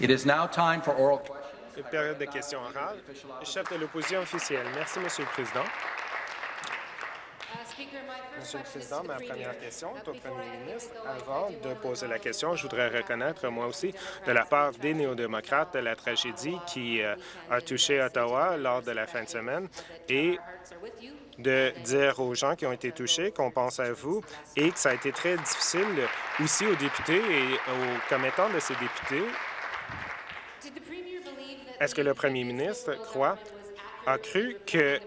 It is now time for oral questions. Une période de questions orales. Chef de l'opposition officielle. Merci, Monsieur le Président. Monsieur le Président, ma première question est au Premier ministre. Avant de poser la question, je voudrais reconnaître, moi aussi, de la part des néo-démocrates, la tragédie qui euh, a touché Ottawa lors de la fin de semaine et de dire aux gens qui ont été touchés qu'on pense à vous et que ça a été très difficile aussi aux députés et aux commettants de ces députés. Est-ce que le premier ministre croit, a cru que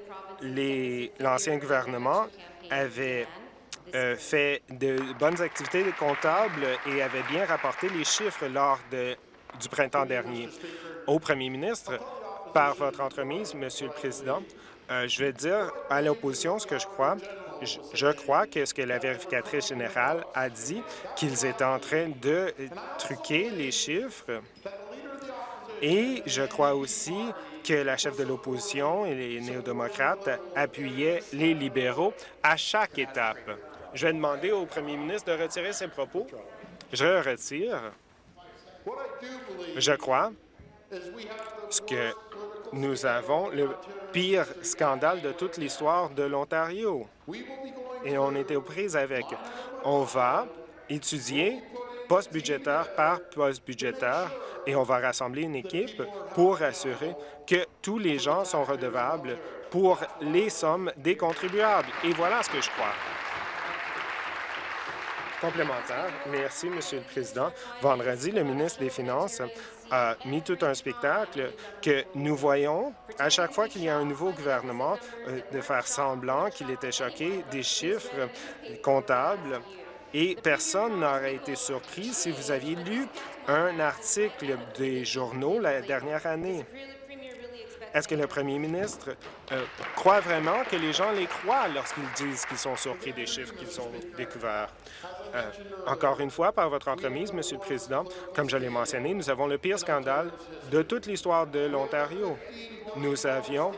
l'ancien gouvernement avait euh, fait de bonnes activités comptables et avait bien rapporté les chiffres lors de, du printemps dernier? Au premier ministre, par votre entremise, Monsieur le Président, euh, je vais dire à l'opposition ce que je crois. Je, je crois que ce que la vérificatrice générale a dit, qu'ils étaient en train de truquer les chiffres. Et je crois aussi que la chef de l'opposition et les néo-démocrates appuyaient les libéraux à chaque étape. Je vais demander au premier ministre de retirer ses propos. Je le retire. Je crois que nous avons le pire scandale de toute l'histoire de l'Ontario. Et on était aux prises avec. On va étudier poste budgétaire par poste budgétaire et on va rassembler une équipe pour assurer que tous les gens sont redevables pour les sommes des contribuables. Et voilà ce que je crois. Complémentaire. Merci, Monsieur le Président. Vendredi, le ministre des Finances a mis tout un spectacle que nous voyons à chaque fois qu'il y a un nouveau gouvernement euh, de faire semblant qu'il était choqué des chiffres comptables et personne n'aurait été surpris si vous aviez lu un article des journaux la dernière année. Est-ce que le premier ministre euh, croit vraiment que les gens les croient lorsqu'ils disent qu'ils sont surpris des chiffres qu'ils ont découverts? Euh, encore une fois, par votre entremise, Monsieur le Président, comme je l'ai mentionné, nous avons le pire scandale de toute l'histoire de l'Ontario. Nous avions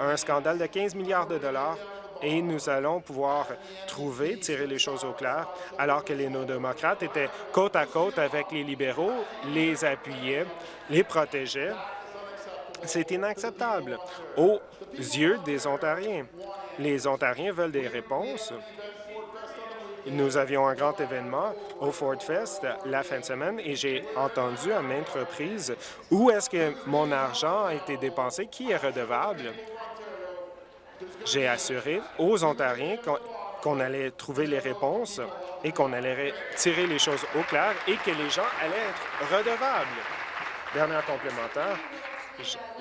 un scandale de 15 milliards de dollars et nous allons pouvoir trouver, tirer les choses au clair, alors que les néo-démocrates étaient côte à côte avec les libéraux, les appuyaient, les protégeaient. C'est inacceptable aux yeux des Ontariens. Les Ontariens veulent des réponses. Nous avions un grand événement au Ford Fest la fin de semaine et j'ai entendu à maintes reprises où est-ce que mon argent a été dépensé, qui est redevable. J'ai assuré aux Ontariens qu'on allait trouver les réponses et qu'on allait tirer les choses au clair et que les gens allaient être redevables. Dernière complémentaire,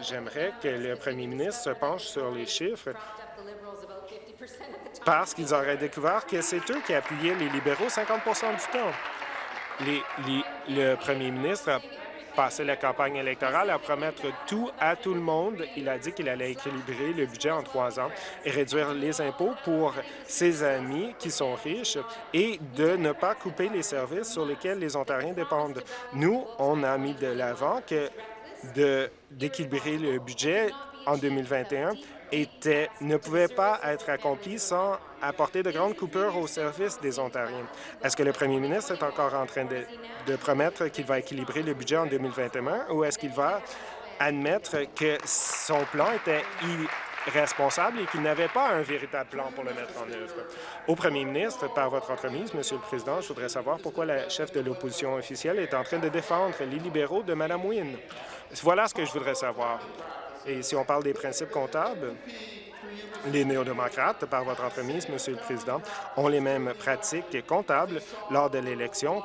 j'aimerais que le premier ministre se penche sur les chiffres parce qu'ils auraient découvert que c'est eux qui appuyaient les libéraux 50% du temps. le premier ministre a passé la campagne électorale à promettre tout à tout le monde. Il a dit qu'il allait équilibrer le budget en trois ans et réduire les impôts pour ses amis qui sont riches et de ne pas couper les services sur lesquels les Ontariens dépendent. Nous, on a mis de l'avant que d'équilibrer le budget en 2021 était, ne pouvait pas être accompli sans apporter de grandes coupures au service des Ontariens. Est-ce que le premier ministre est encore en train de, promettre qu'il va équilibrer le budget en 2021 ou est-ce qu'il va admettre que son plan était irresponsable et qu'il n'avait pas un véritable plan pour le mettre en œuvre? Au premier ministre, par votre entremise, Monsieur le Président, je voudrais savoir pourquoi la chef de l'opposition officielle est en train de défendre les libéraux de Mme Wynne. Voilà ce que je voudrais savoir. Et si on parle des principes comptables, les néo-démocrates, par votre entremise, Monsieur le Président, ont les mêmes pratiques comptables lors de l'élection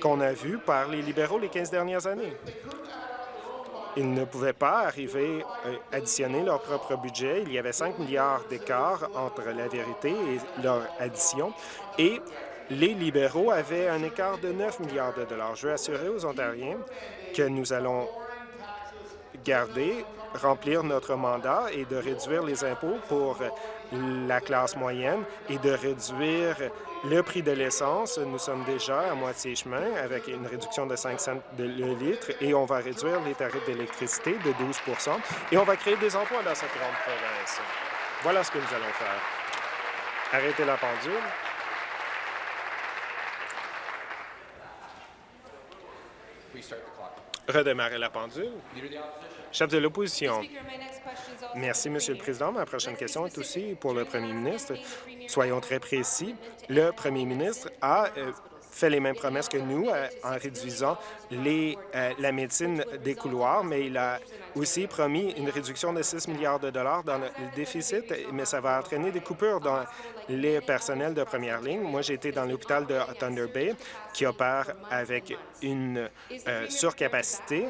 qu'on a vues par les libéraux les 15 dernières années. Ils ne pouvaient pas arriver à euh, additionner leur propre budget. Il y avait 5 milliards d'écart entre la vérité et leur addition. Et les libéraux avaient un écart de 9 milliards de dollars. Je veux assurer aux Ontariens que nous allons garder remplir notre mandat et de réduire les impôts pour la classe moyenne et de réduire le prix de l'essence. Nous sommes déjà à moitié chemin avec une réduction de 5 cents de le litre et on va réduire les tarifs d'électricité de 12% et on va créer des emplois dans cette grande province. Voilà ce que nous allons faire. Arrêtez la pendule. Redémarrer la pendule. Chef de l'opposition. Merci, Monsieur le. Président. Ma prochaine question est aussi pour le Premier ministre. Soyons très précis. Le Premier ministre a euh, fait les mêmes promesses que nous euh, en réduisant les, euh, la médecine des couloirs, mais il a aussi promis une réduction de 6 milliards de dollars dans le déficit, mais ça va entraîner des coupures dans les personnels de première ligne. Moi, j'ai été dans l'hôpital de Thunder Bay qui opère avec une euh, surcapacité.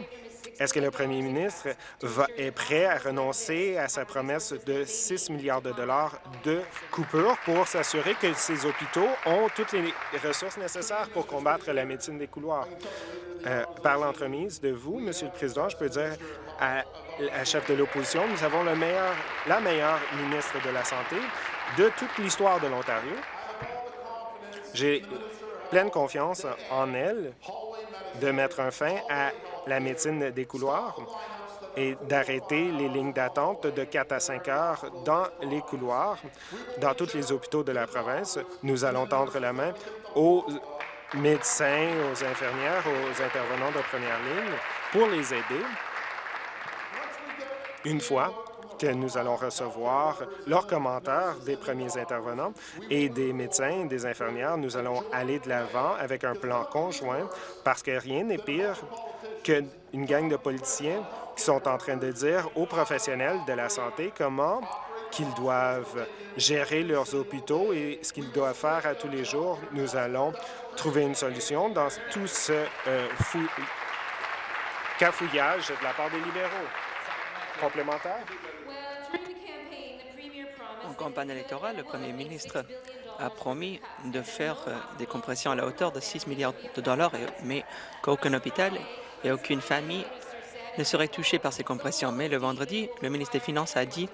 Est-ce que le premier ministre va, est prêt à renoncer à sa promesse de 6 milliards de dollars de coupure pour s'assurer que ces hôpitaux ont toutes les ressources nécessaires pour combattre la médecine des couloirs? Euh, par l'entremise de vous, Monsieur le Président, je peux dire à la chef de l'opposition, nous avons la meilleure ministre de la Santé de toute l'histoire de l'Ontario. J'ai pleine confiance en elle de mettre un fin à la médecine des couloirs et d'arrêter les lignes d'attente de 4 à 5 heures dans les couloirs, dans tous les hôpitaux de la province. Nous allons tendre la main aux médecins, aux infirmières, aux intervenants de première ligne pour les aider. Une fois que nous allons recevoir leurs commentaires des premiers intervenants et des médecins, des infirmières, nous allons aller de l'avant avec un plan conjoint parce que rien n'est pire qu'une gang de politiciens qui sont en train de dire aux professionnels de la santé comment qu'ils doivent gérer leurs hôpitaux et ce qu'ils doivent faire à tous les jours. Nous allons trouver une solution dans tout ce euh, fou- cafouillage de la part des libéraux. Complémentaire? En campagne électorale, le Premier ministre a promis de faire euh, des compressions à la hauteur de 6 milliards de dollars, mais qu'aucun hôpital et aucune famille ne serait touchée par ces compressions. Mais le vendredi, le ministre des Finances a dit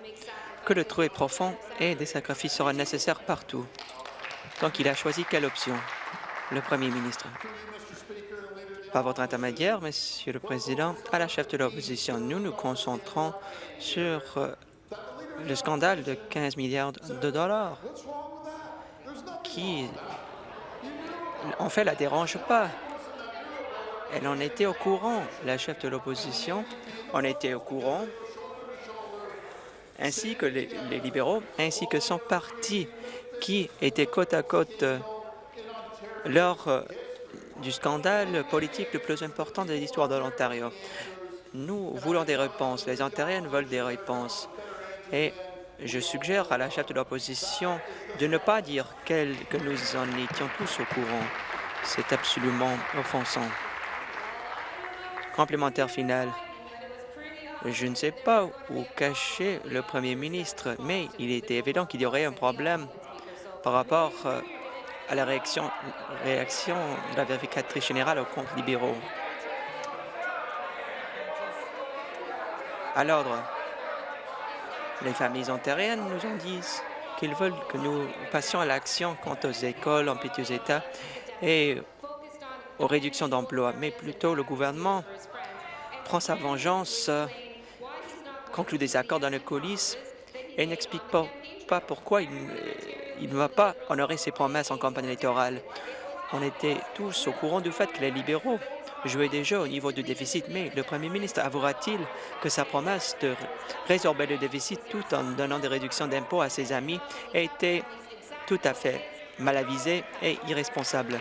que le trou est profond et des sacrifices seront nécessaires partout. Donc, il a choisi quelle option? Le Premier ministre? Par votre intermédiaire, Monsieur le Président, à la chef de l'opposition, nous nous concentrons sur euh, le scandale de 15 milliards de dollars qui, en fait, la dérange pas. Elle en était au courant, la chef de l'opposition en était au courant, ainsi que les, libéraux, ainsi que son parti, qui était côte à côte euh, lors euh, du scandale politique le plus important de l'histoire de l'Ontario. Nous voulons des réponses, les Ontariennes veulent des réponses. Et je suggère à la chef de l'opposition de ne pas dire qu'elle- que nous en étions tous au courant. C'est absolument offensant. Complémentaire final. Je ne sais pas où cacher le premier ministre, mais il était évident qu'il y aurait un problème par rapport euh, à la réaction, réaction de la vérificatrice générale aux comptes libéraux. À l'ordre. Les familles ontariennes nous en disent qu'ils veulent que nous passions à l'action quant aux écoles en piteux état et aux réductions d'emplois, mais plutôt le gouvernement prend sa vengeance, euh, conclut des accords dans le coulisses et n'explique pas, pourquoi il, il ne va pas honorer ses promesses en campagne électorale. On était tous au courant du fait que les libéraux jouaient déjà au niveau du déficit, mais le premier ministre avouera-t-il que sa promesse de résorber le déficit tout en donnant des réductions d'impôts à ses amis était tout à fait mal avisée et irresponsable?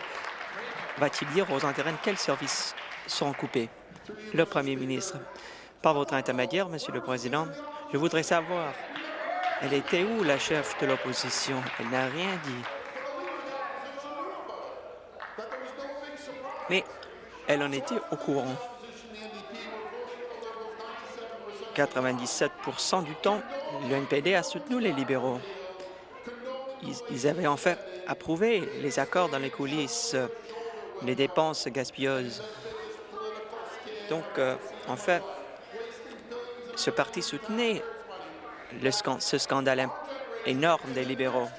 Va-t-il dire aux intérêts quels services seront coupés? Le premier ministre. Par votre intermédiaire, Monsieur le Président, je voudrais savoir, elle était où la chef de l'opposition? Elle n'a rien dit. Mais elle en était au courant. 97% du temps, le NPD a soutenu les libéraux. Ils, avaient en fait approuvé les accords dans les coulisses, les dépenses gaspilleuses. Donc, euh, en fait, ce parti soutenait ce scandale énorme des libéraux,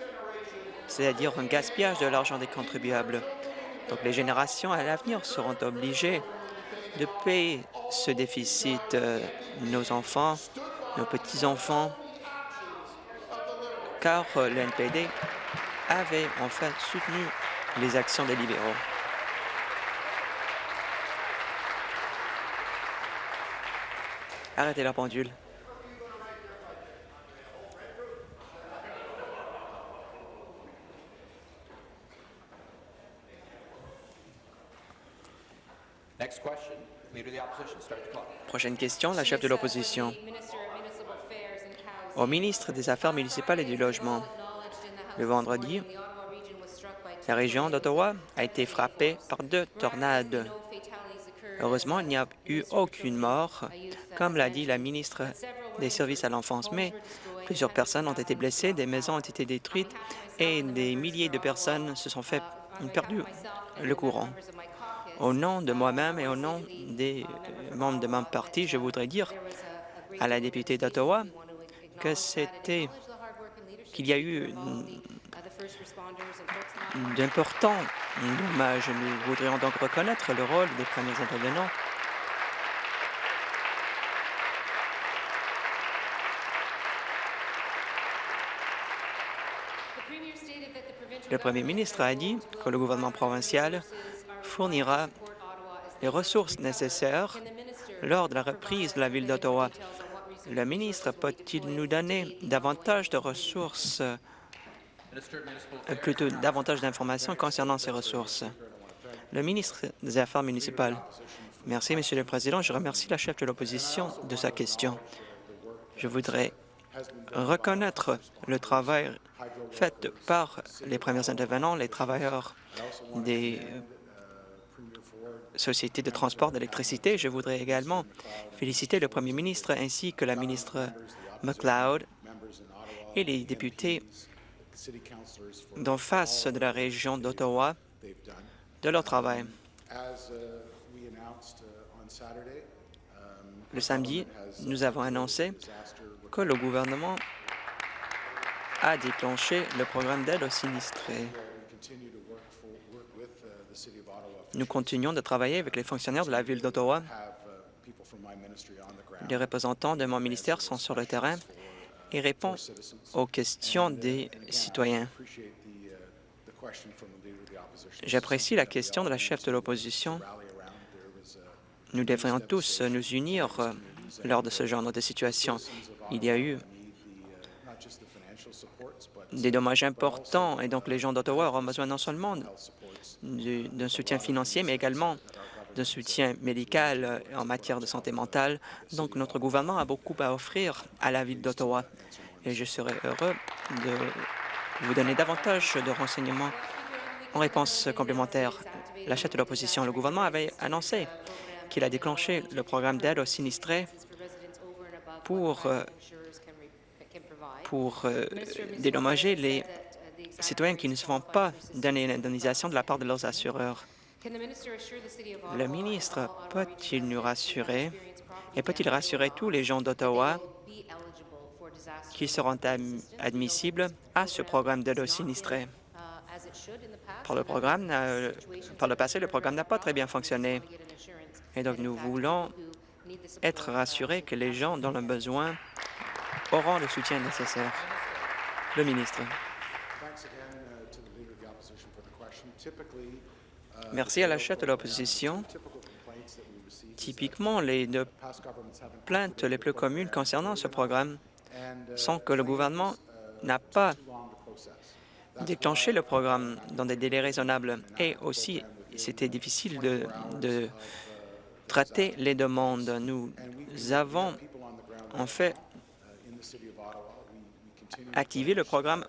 c'est-à-dire un gaspillage de l'argent des contribuables. Donc, les générations à l'avenir seront obligées de payer ce déficit. euh, nos enfants, nos petits-enfants, car euh, le NPD avait en fait soutenu les actions des libéraux. Arrêtez la pendule. Next question, Leader of the Opposition, start the clock. Prochaine question, la chef de l'opposition. Au ministre des Affaires municipales et du Logement, le vendredi, la région d'Ottawa a été frappée par deux tornades. Heureusement, il n'y a eu aucune mort, comme l'a dit la ministre des Services à l'enfance, mais plusieurs personnes ont été blessées, des maisons ont été détruites et des milliers de personnes se sont fait perdu le courant. Au nom de moi-même et au nom des membres de mon parti, je voudrais dire à la députée d'Ottawa que c'était qu'il y a eu d'importants dommages. Nous voudrions donc reconnaître le rôle des premiers intervenants. Le premier ministre a dit que le gouvernement provincial fournira les ressources nécessaires lors de la reprise de la ville d'Ottawa. Le ministre peut-il nous donner davantage de ressources, plutôt davantage d'informations concernant ces ressources? Le ministre des Affaires municipales. Merci, Monsieur le Président. Je remercie la chef de l'opposition de sa question. Je voudrais reconnaître le travail fait par les premiers intervenants, les travailleurs des sociétés de transport d'électricité. Je voudrais également féliciter le premier ministre ainsi que la ministre McLeod et les députés d'en face de la région d'Ottawa de leur travail. Le samedi, nous avons annoncé que le gouvernement a déclenché le programme d'aide aux sinistrés. Nous continuons de travailler avec les fonctionnaires de la Ville d'Ottawa. Les représentants de mon ministère sont sur le terrain et répondent aux questions des citoyens. J'apprécie la question de la chef de l'opposition. Nous devrions tous nous unir lors de ce genre de situation. Il y a eu des dommages importants et donc les gens d'Ottawa auront besoin non seulement d'un soutien financier, mais également d'un soutien médical euh, en matière de santé mentale. Donc, notre gouvernement a beaucoup à offrir à la Ville d'Ottawa et je serai heureux de vous donner davantage de renseignements en réponse complémentaire. La chef de l'opposition, le gouvernement avait annoncé qu'il a déclenché le programme d'aide aux sinistrés pour, euh, pour euh, dédommager les citoyens qui ne se font pas donner une indemnisation de la part de leurs assureurs. Le ministre peut-il nous rassurer? Et peut-il rassurer tous les gens d'Ottawa qui seront admissibles à ce programme d'aide aux? Par le, euh, par le passé, le programme n'a pas très bien fonctionné. Et donc, nous voulons être rassurés que les gens dont le besoin auront le soutien nécessaire. Le ministre. Merci à la chef de l'opposition. Typiquement, les deux plaintes les plus communes concernant ce programme sont que le gouvernement n'a pas déclenché le programme dans des délais raisonnables et aussi c'était difficile de, de, traiter les demandes. Nous avons en fait activé le programme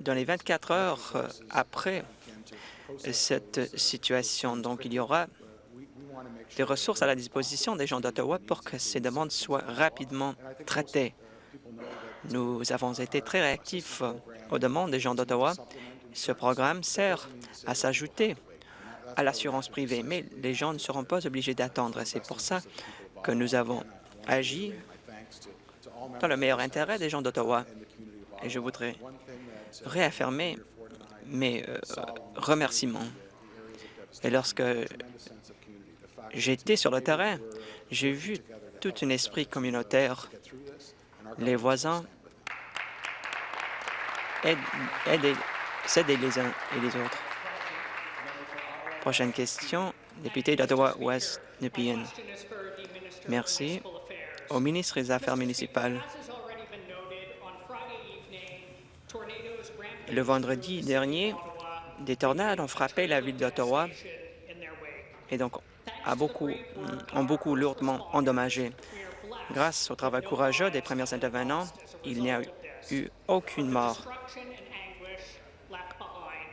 dans les 24 heures après cette situation. Donc, il y aura des ressources à la disposition des gens d'Ottawa pour que ces demandes soient rapidement traitées. Nous avons été très réactifs aux demandes des gens d'Ottawa. Ce programme sert à s'ajouter à l'assurance privée, mais les gens ne seront pas obligés d'attendre. C'est pour ça que nous avons agi dans le meilleur intérêt des gens d'Ottawa. Et je voudrais réaffirmer mes euh, remerciements. Et lorsque j'étais sur le terrain, j'ai vu tout un esprit communautaire. Les voisins s'aider les uns et les autres. Prochaine question, député d'Ottawa-Ouest, Nepean. Merci. Au ministre des Affaires municipales. Le vendredi dernier, des tornades ont frappé la ville d'Ottawa et donc a beaucoup, ont beaucoup lourdement endommagé. Grâce au travail courageux des premiers intervenants, il n'y a eu aucune mort.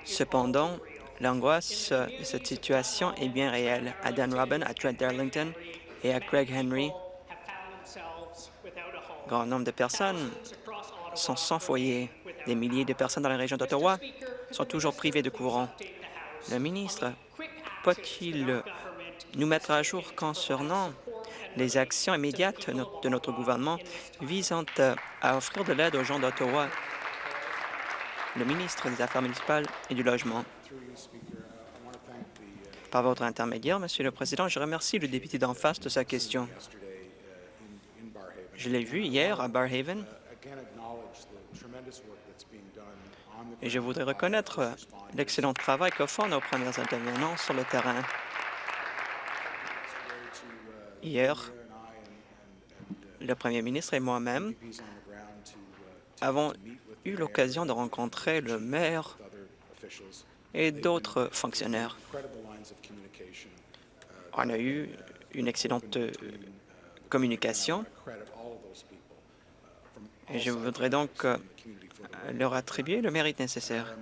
Cependant, l'angoisse de cette situation est bien réelle. À Dan Robin, à Trent Darlington et à Craig Henry, grand nombre de personnes sont sans foyer. Des milliers de personnes dans la région d'Ottawa sont toujours privées de courant. Le ministre peut-il nous mettre à jour concernant les actions immédiates de notre gouvernement visant à offrir de l'aide aux gens d'Ottawa? Le ministre des Affaires municipales et du Logement. Par votre intermédiaire, Monsieur le Président, je remercie le député d'en face de sa question. Je l'ai vu hier à Barhaven et je voudrais reconnaître l'excellent travail que font nos premiers intervenants sur le terrain. Hier, le premier ministre et moi-même avons eu l'occasion de rencontrer le maire et d'autres fonctionnaires. On a eu une excellente communication je voudrais donc euh, leur attribuer le mérite nécessaire.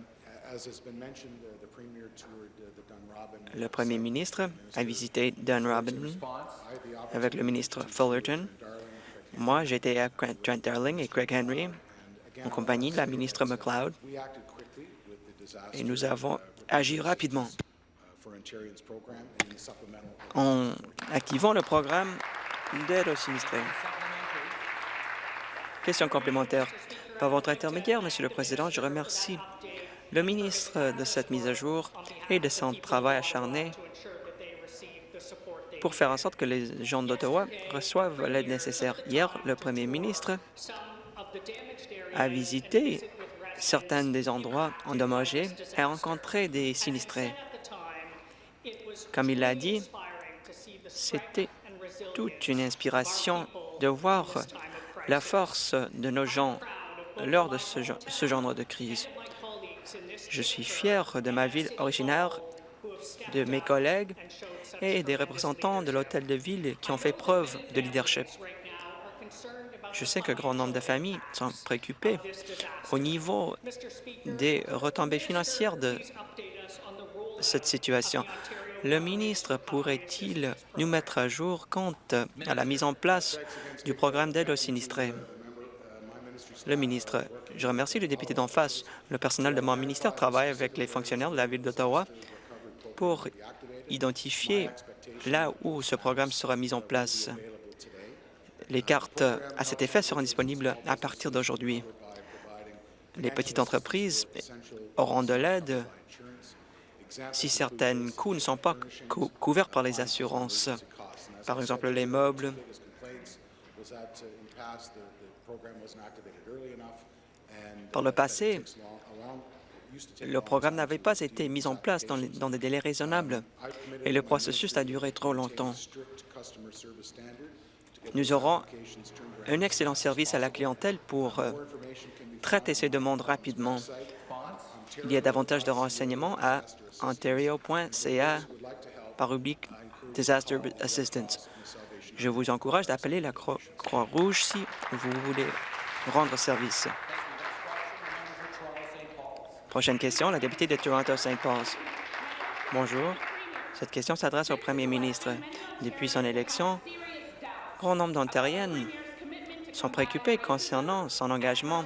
Le premier ministre a visité Dunrobin avec le ministre Fullerton. Moi, j'étais à Trent Darling et Craig Henry en compagnie de la ministre McLeod et nous avons agi rapidement en activant le programme d'aide aux sinistrés. Question complémentaire. Par votre intermédiaire, Monsieur le Président, je remercie le ministre de cette mise à jour et de son travail acharné pour faire en sorte que les gens d'Ottawa reçoivent l'aide nécessaire. Hier, le premier ministre a visité certains des endroits endommagés et a rencontré des sinistrés. Comme il l'a dit, c'était toute une inspiration de voir la force de nos gens lors de ce, genre de crise. Je suis fier de ma ville originaire, de mes collègues et des représentants de l'hôtel de ville qui ont fait preuve de leadership. Je sais qu'un grand nombre de familles sont préoccupées au niveau des retombées financières de cette situation. Le ministre pourrait-il nous mettre à jour quant à la mise en place du programme d'aide aux sinistrés? Le ministre, je remercie le député d'en face. Le personnel de mon ministère travaille avec les fonctionnaires de la Ville d'Ottawa pour identifier là où ce programme sera mis en place. Les cartes à cet effet seront disponibles à partir d'aujourd'hui. Les petites entreprises auront de l'aide si certains coûts ne sont pas couverts par les assurances. Par exemple, les meubles. Par le passé, le programme n'avait pas été mis en place dans, des délais raisonnables et le processus a duré trop longtemps. Nous aurons un excellent service à la clientèle pour euh, traiter ces demandes rapidement. Il y a davantage de renseignements à ontario.ca par rubrique Disaster Assistance. Je vous encourage d'appeler la Croix-Rouge si vous voulez rendre service. Prochaine question, la députée de Toronto-Saint Paul. Bonjour. Cette question s'adresse au premier ministre. Depuis son élection, grand nombre d'Ontariennes sont préoccupées concernant son engagement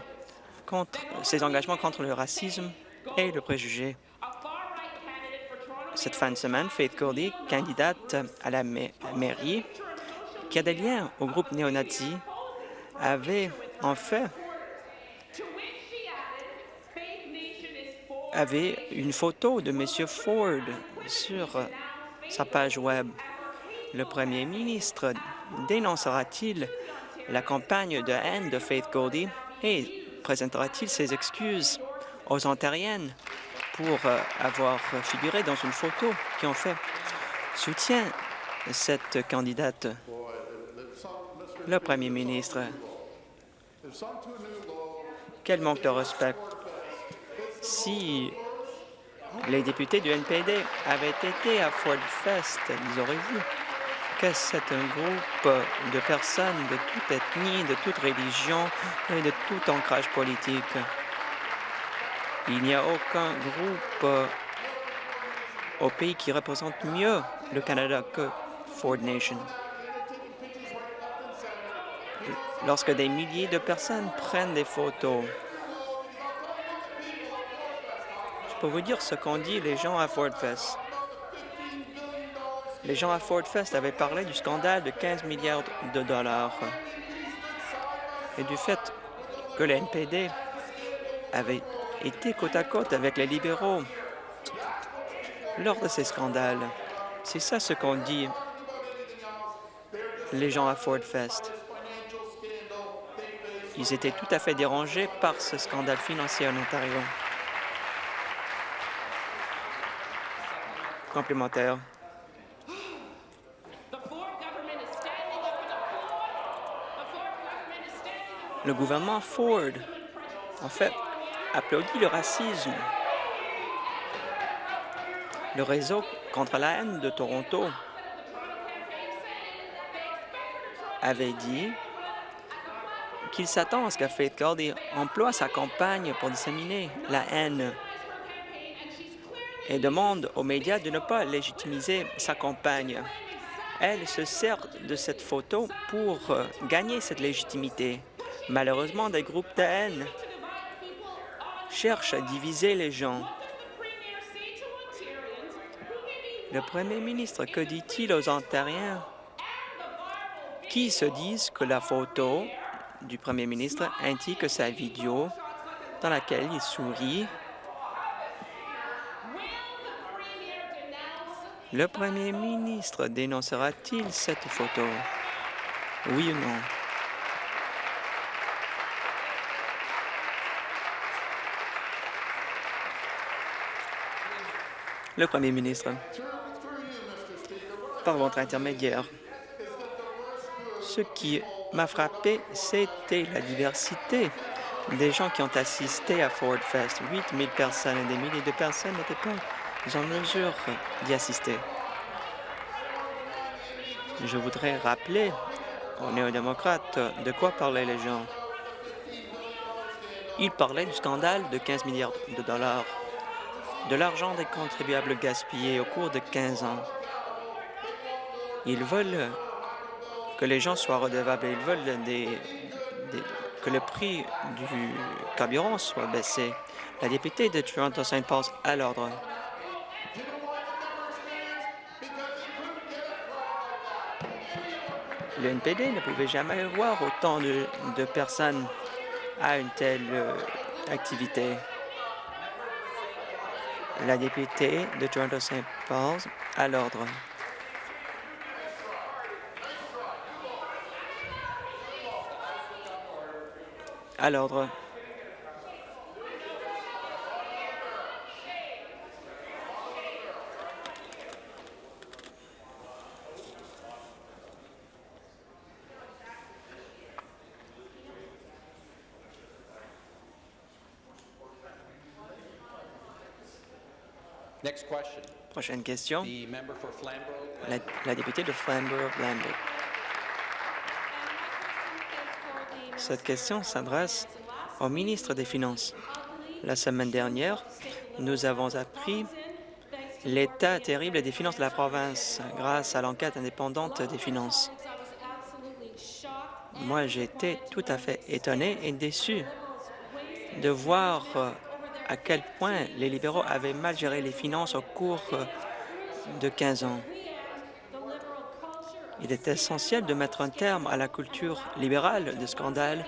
contre, ses engagements contre le racisme et le préjugé. Cette fin de semaine, Faith Goldie, candidate à la mairie, qui a des liens au groupe néo-nazi, avait en fait avait une photo de M. Ford sur sa page Web. Le premier ministre dénoncera-t-il la campagne de haine de Faith Goldie et présentera-t-il ses excuses? Aux Ontariennes pour euh, avoir figuré dans une photo qui en fait soutient cette candidate. Le Premier ministre, quel manque de respect. Si les députés du NPD avaient été à Ford Fest, ils auraient vu que c'est un groupe de personnes de toute ethnie, de toute religion et de tout ancrage politique. Il n'y a aucun groupe euh, au pays qui représente mieux le Canada que Ford Nation. Lorsque des milliers de personnes prennent des photos, je peux vous dire ce qu'ont dit les gens à Ford Fest. Les gens à Ford Fest avaient parlé du scandale de 15 milliards de dollars et du fait que le NPD avait été côte à côte avec les libéraux lors de ces scandales. C'est ça ce qu'ont dit les gens à Ford Fest. Ils étaient tout à fait dérangés par ce scandale financier en Ontario. Complémentaire. Le gouvernement Ford, en fait, applaudit le racisme. Le réseau contre la haine de Toronto avait dit qu'il s'attend à ce que Faith Gordy emploie sa campagne pour disséminer la haine et demande aux médias de ne pas légitimiser sa campagne. Elle se sert de cette photo pour euh, gagner cette légitimité. Malheureusement, des groupes de haine cherchent à diviser les gens. Le premier ministre, que dit-il aux Ontariens? Qui se disent que la photo du premier ministre ainsi que sa vidéo dans laquelle il sourit? Le premier ministre dénoncera-t-il cette photo? Oui ou non? Le premier ministre, par votre intermédiaire, ce qui m'a frappé, c'était la diversité des gens qui ont assisté à Ford Fest. 8 000 personnes et des milliers de personnes n'étaient pas en mesure d'y assister. Je voudrais rappeler aux néo-démocrates de quoi parlaient les gens. Ils parlaient du scandale de 15 milliards de dollars de l'argent des contribuables gaspillés au cours de 15 ans. Ils veulent que les gens soient redevables. Ils veulent que le prix du carburant soit baissé. La députée de Toronto St. Paul's à l'ordre. Le NPD ne pouvait jamais voir autant de, de personnes à une telle euh, activité. La députée de Toronto St. Paul's à l'ordre. À l'ordre. Prochaine question. La, la députée de Flamborough-Lambert. Cette question s'adresse au ministre des Finances. La semaine dernière, nous avons appris l'état terrible des finances de la province grâce à l'enquête indépendante des finances. Moi, été tout à fait étonné et déçu de voir à quel point les libéraux avaient mal géré les finances au cours euh, de 15 ans. Il est essentiel de mettre un terme à la culture libérale de scandale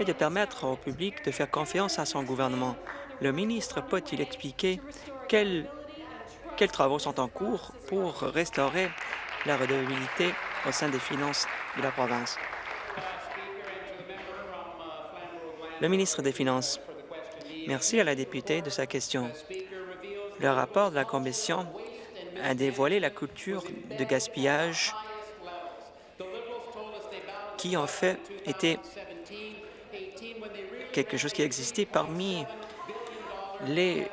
et de permettre au public de faire confiance à son gouvernement. Le ministre peut-il expliquer quels, travaux sont en cours pour restaurer la redevabilité au sein des finances de la province? Le ministre des Finances. Merci à la députée de sa question. Le rapport de la Commission a dévoilé la culture de gaspillage qui en fait était quelque chose qui existait parmi les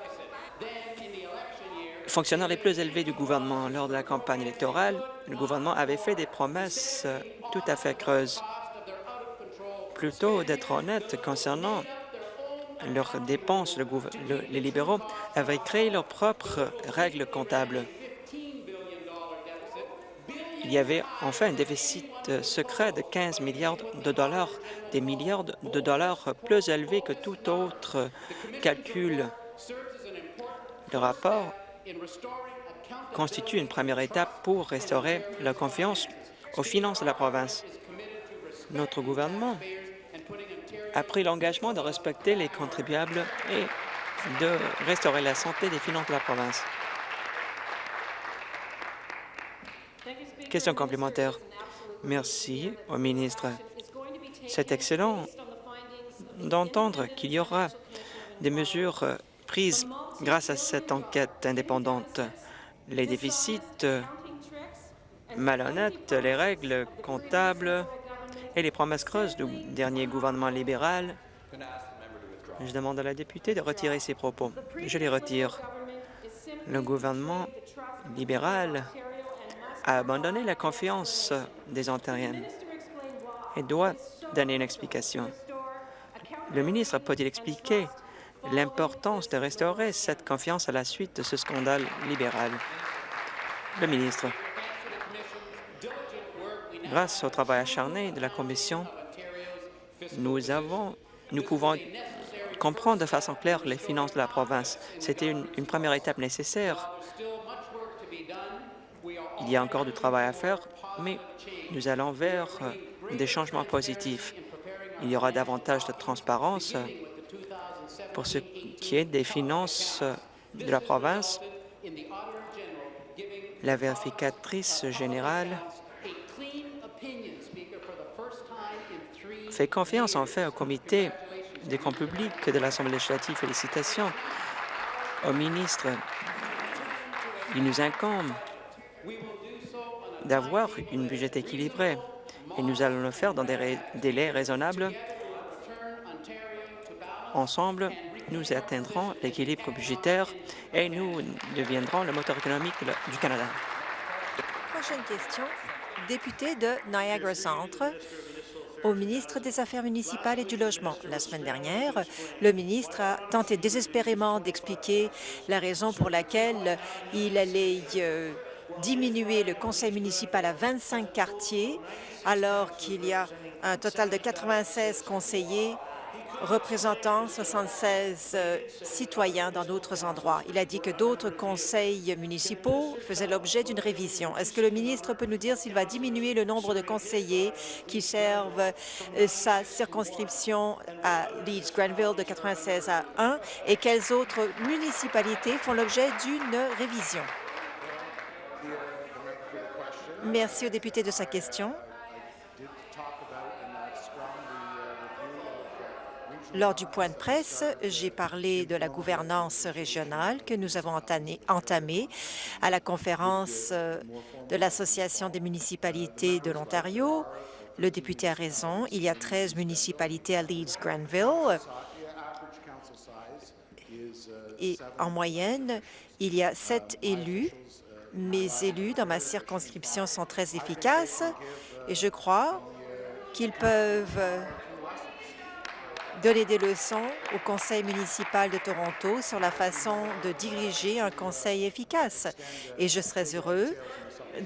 fonctionnaires les plus élevés du gouvernement. Lors de la campagne électorale, le gouvernement avait fait des promesses tout à fait creuses. Plutôt d'être honnête concernant leurs dépenses, les libéraux avaient créé leurs propres règles comptables. Il y avait enfin un déficit euh, secret de 15 milliards de dollars, des milliards de dollars plus élevés que tout autre calcul. Le rapport constitue une première étape pour restaurer la confiance aux finances de la province. Notre gouvernement a pris l'engagement de respecter les contribuables et de restaurer la santé des finances de la province. Question complémentaire. Merci au ministre. C'est excellent d'entendre qu'il y aura des mesures prises grâce à cette enquête indépendante. Les déficits malhonnêtes, les règles comptables et les promesses creuses du dernier gouvernement libéral. Je demande à la députée de retirer ses propos. Je les retire. Le gouvernement libéral a abandonné la confiance des Ontariennes et doit donner une explication. Le ministre peut-il expliquer l'importance de restaurer cette confiance à la suite de ce scandale libéral? Le ministre. Grâce au travail acharné de la Commission, nous pouvons comprendre de façon claire les finances de la province. C'était une, une première étape nécessaire. Il y a encore du travail à faire, mais nous allons vers euh, des changements positifs. Il y aura davantage de transparence euh, pour ce qui est des finances euh, de la province. La vérificatrice générale fait confiance en fait au comité des comptes publics de l'Assemblée législative. Félicitations au ministre. Il nous incombe d'avoir une budget équilibrée et nous allons le faire dans des délais raisonnables. Ensemble, nous atteindrons l'équilibre budgétaire et nous deviendrons le moteur économique du Canada. Prochaine question, député de Niagara Centre au ministre des Affaires municipales et du Logement. La semaine dernière, le ministre a tenté désespérément d'expliquer la raison pour laquelle il allait euh, diminuer le conseil municipal à 25 quartiers, alors qu'il y a un total de 96 conseillers représentant 76 euh, citoyens dans d'autres endroits. Il a dit que d'autres conseils municipaux faisaient l'objet d'une révision. Est-ce que le ministre peut nous dire s'il va diminuer le nombre de conseillers qui servent euh, sa circonscription à Leeds-Granville de 96 à 1 et quelles autres municipalités font l'objet d'une révision? Merci au député de sa question. Lors du point de presse, j'ai parlé de la gouvernance régionale que nous avons entamée à la conférence euh, de l'Association des municipalités de l'Ontario. Le député a raison. Il y a 13 municipalités à Leeds-Granville et en moyenne, il y a sept élus. Mes élus dans ma circonscription sont très efficaces et je crois qu'ils peuvent donner des leçons au Conseil municipal de Toronto sur la façon de diriger un conseil efficace. Et je serais heureux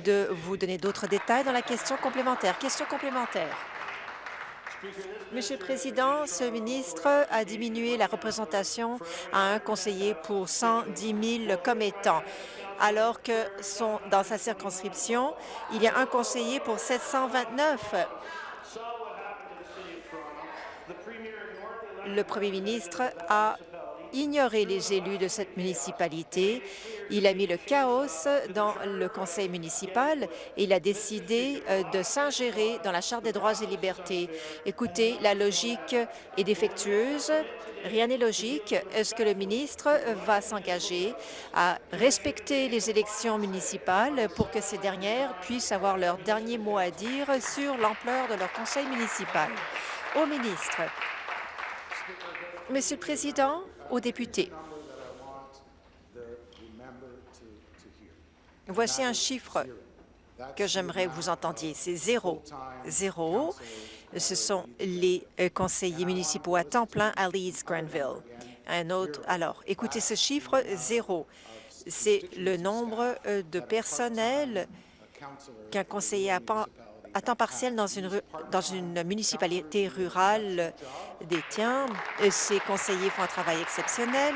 de vous donner d'autres détails dans la question complémentaire. Question complémentaire. Monsieur le Président, ce ministre a diminué la représentation à un conseiller pour 110 000 commettants, alors que dans sa circonscription, il y a un conseiller pour 729 le premier ministre a ignoré les élus de cette municipalité. Il a mis le chaos dans le conseil municipal et il a décidé euh, de s'ingérer dans la Charte des droits et libertés. Écoutez, la logique est défectueuse. Rien n'est logique. Est-ce que le ministre va s'engager à respecter les élections municipales pour que ces dernières puissent avoir leur dernier mot à dire sur l'ampleur de leur conseil municipal? Au ministre. Monsieur le Président, aux députés, voici un chiffre que j'aimerais que vous entendiez. C'est zéro. Zéro, ce sont les euh, conseillers municipaux à temps plein à Leeds Granville. Un autre, alors, écoutez ce chiffre, zéro. C'est le nombre euh, de personnel qu'un conseiller à à temps partiel dans une, municipalité rurale détient. Ces conseillers font un travail exceptionnel.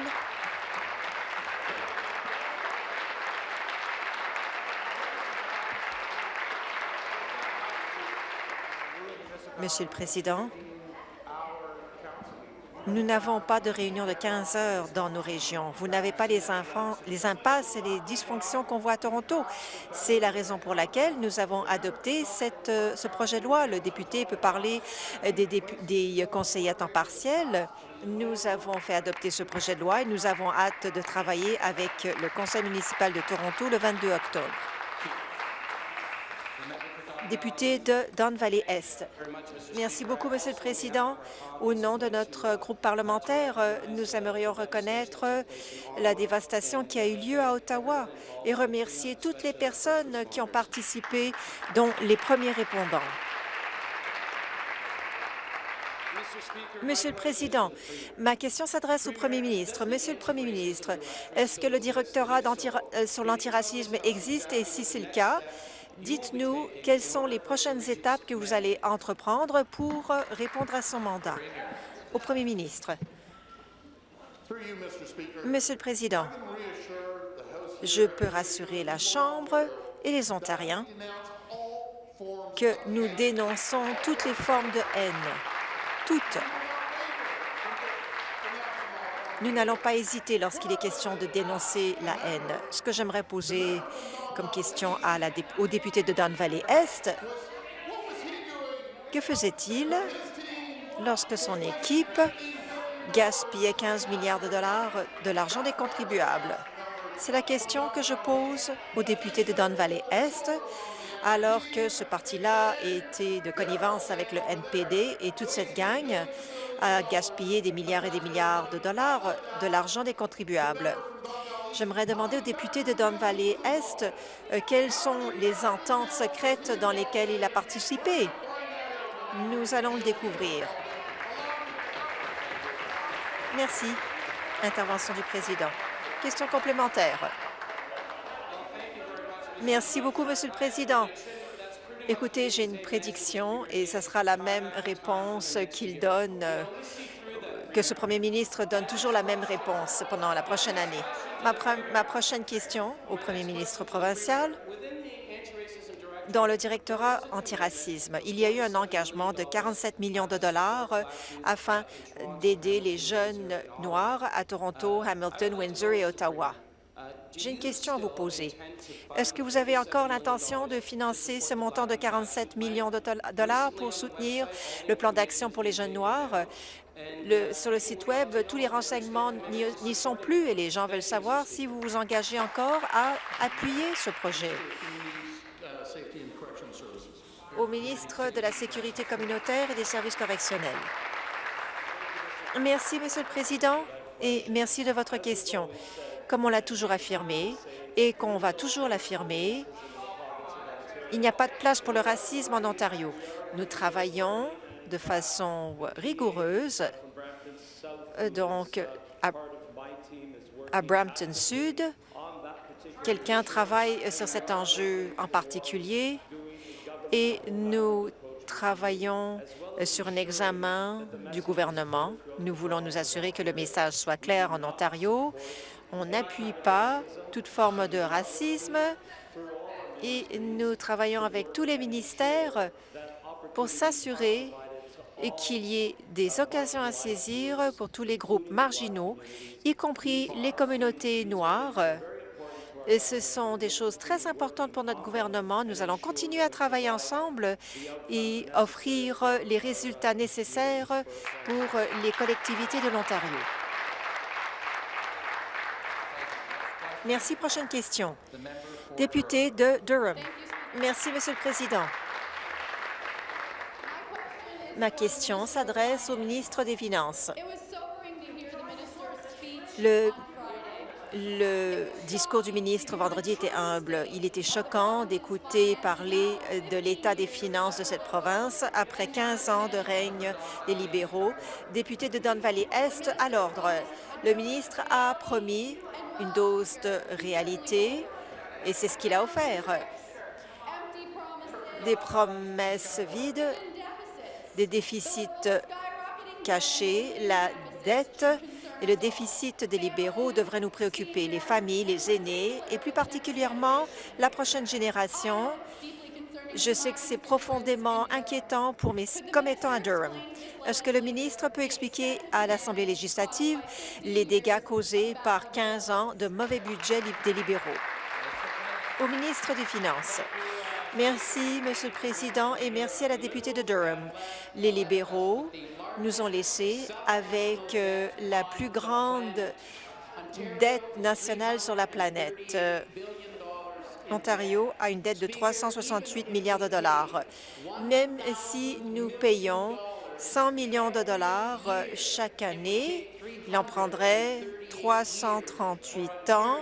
Monsieur le Président, nous n'avons pas de réunion de 15 heures dans nos régions. Vous n'avez pas les, enfants, les impasses et les dysfonctions qu'on voit à Toronto. C'est la raison pour laquelle nous avons adopté euh, ce projet de loi. Le député peut parler euh, des, des conseillers à temps partiel. Nous avons fait adopter ce projet de loi et nous avons hâte de travailler avec le conseil municipal de Toronto le 22 octobre député de Don Valley Est. Merci beaucoup, Monsieur le Président. Au nom de notre groupe parlementaire, nous aimerions reconnaître la dévastation qui a eu lieu à Ottawa et remercier toutes les personnes qui ont participé, dont les premiers répondants. Monsieur le Président, ma question s'adresse au Premier ministre. Monsieur le Premier ministre, est-ce que le directorat euh, sur l'antiracisme existe et si c'est le cas, Dites-nous quelles sont les prochaines étapes que vous allez entreprendre pour répondre à son mandat. Au Premier ministre? Monsieur le Président, je peux rassurer la Chambre et les Ontariens que nous dénonçons toutes les formes de haine, toutes. Nous n'allons pas hésiter lorsqu'il est question de dénoncer la haine. Ce que j'aimerais poser comme question au député de Don Valley Est. Que faisait-il lorsque son équipe gaspillait 15 milliards de dollars de l'argent des contribuables? C'est la question que je pose au député de Don Valley Est, alors que ce parti-là était de connivence avec le NPD et toute cette gang a gaspillé des milliards et des milliards de dollars de l'argent des contribuables. J'aimerais demander au député de Don Valley Est euh, quelles sont les ententes secrètes dans lesquelles il a participé? Nous allons le découvrir. Merci. Intervention du président. Question complémentaire. Merci beaucoup, Monsieur le Président. Écoutez, j'ai une prédiction et ce sera la même réponse qu'il donne, euh, que ce premier ministre donne toujours la même réponse pendant la prochaine année. Ma, prochaine question au premier ministre provincial. Dans le directorat antiracisme, il y a eu un engagement de 47 millions de dollars afin d'aider les jeunes noirs à Toronto, Hamilton, Windsor et Ottawa. J'ai une question à vous poser. Est-ce que vous avez encore l'intention de financer ce montant de 47 millions de dollars pour soutenir le plan d'action pour les jeunes noirs? Sur le site Web, tous les renseignements n'y sont plus et les gens veulent savoir si vous vous engagez encore à appuyer ce projet. Au ministre de la Sécurité communautaire et des services correctionnels. Merci, Monsieur le Président, et merci de votre question. Comme on l'a toujours affirmé et qu'on va toujours l'affirmer, il n'y a pas de place pour le racisme en Ontario. Nous travaillons de façon rigoureuse. Euh, donc, à, Brampton Sud, quelqu'un travaille sur cet enjeu en particulier et nous travaillons sur un examen du gouvernement. Nous voulons nous assurer que le message soit clair en Ontario. On n'appuie pas toute forme de racisme et nous travaillons avec tous les ministères pour s'assurer et qu'il y ait des occasions à saisir pour tous les groupes marginaux, y compris les communautés noires. Ce sont des choses très importantes pour notre gouvernement. Nous allons continuer à travailler ensemble et offrir les résultats nécessaires pour les collectivités de l'Ontario. Merci. Prochaine question. Député de Durham. Merci, Monsieur le Président. Ma question s'adresse au ministre des Finances. Le, discours du ministre vendredi était humble. Il était choquant d'écouter parler de l'état des finances de cette province après 15 ans de règne des libéraux. Député de Don Valley-Est, à l'ordre. Le ministre a promis une dose de réalité et c'est ce qu'il a offert. Des promesses vides, des déficits cachés, la dette et le déficit des libéraux devraient nous préoccuper. Les familles, les aînés et plus particulièrement la prochaine génération. Je sais que c'est profondément inquiétant pour mes commettants à Durham. Est-ce que le ministre peut expliquer à l'Assemblée législative les dégâts causés par 15 ans de mauvais budget des libéraux? Au ministre des Finances. Merci, Monsieur le Président, et merci à la députée de Durham. Les libéraux nous ont laissés avec euh, la plus grande dette nationale sur la planète. Euh, L'Ontario a une dette de 368 milliards de dollars. Même si nous payons 100 millions de dollars euh, chaque année, il en prendrait 338 ans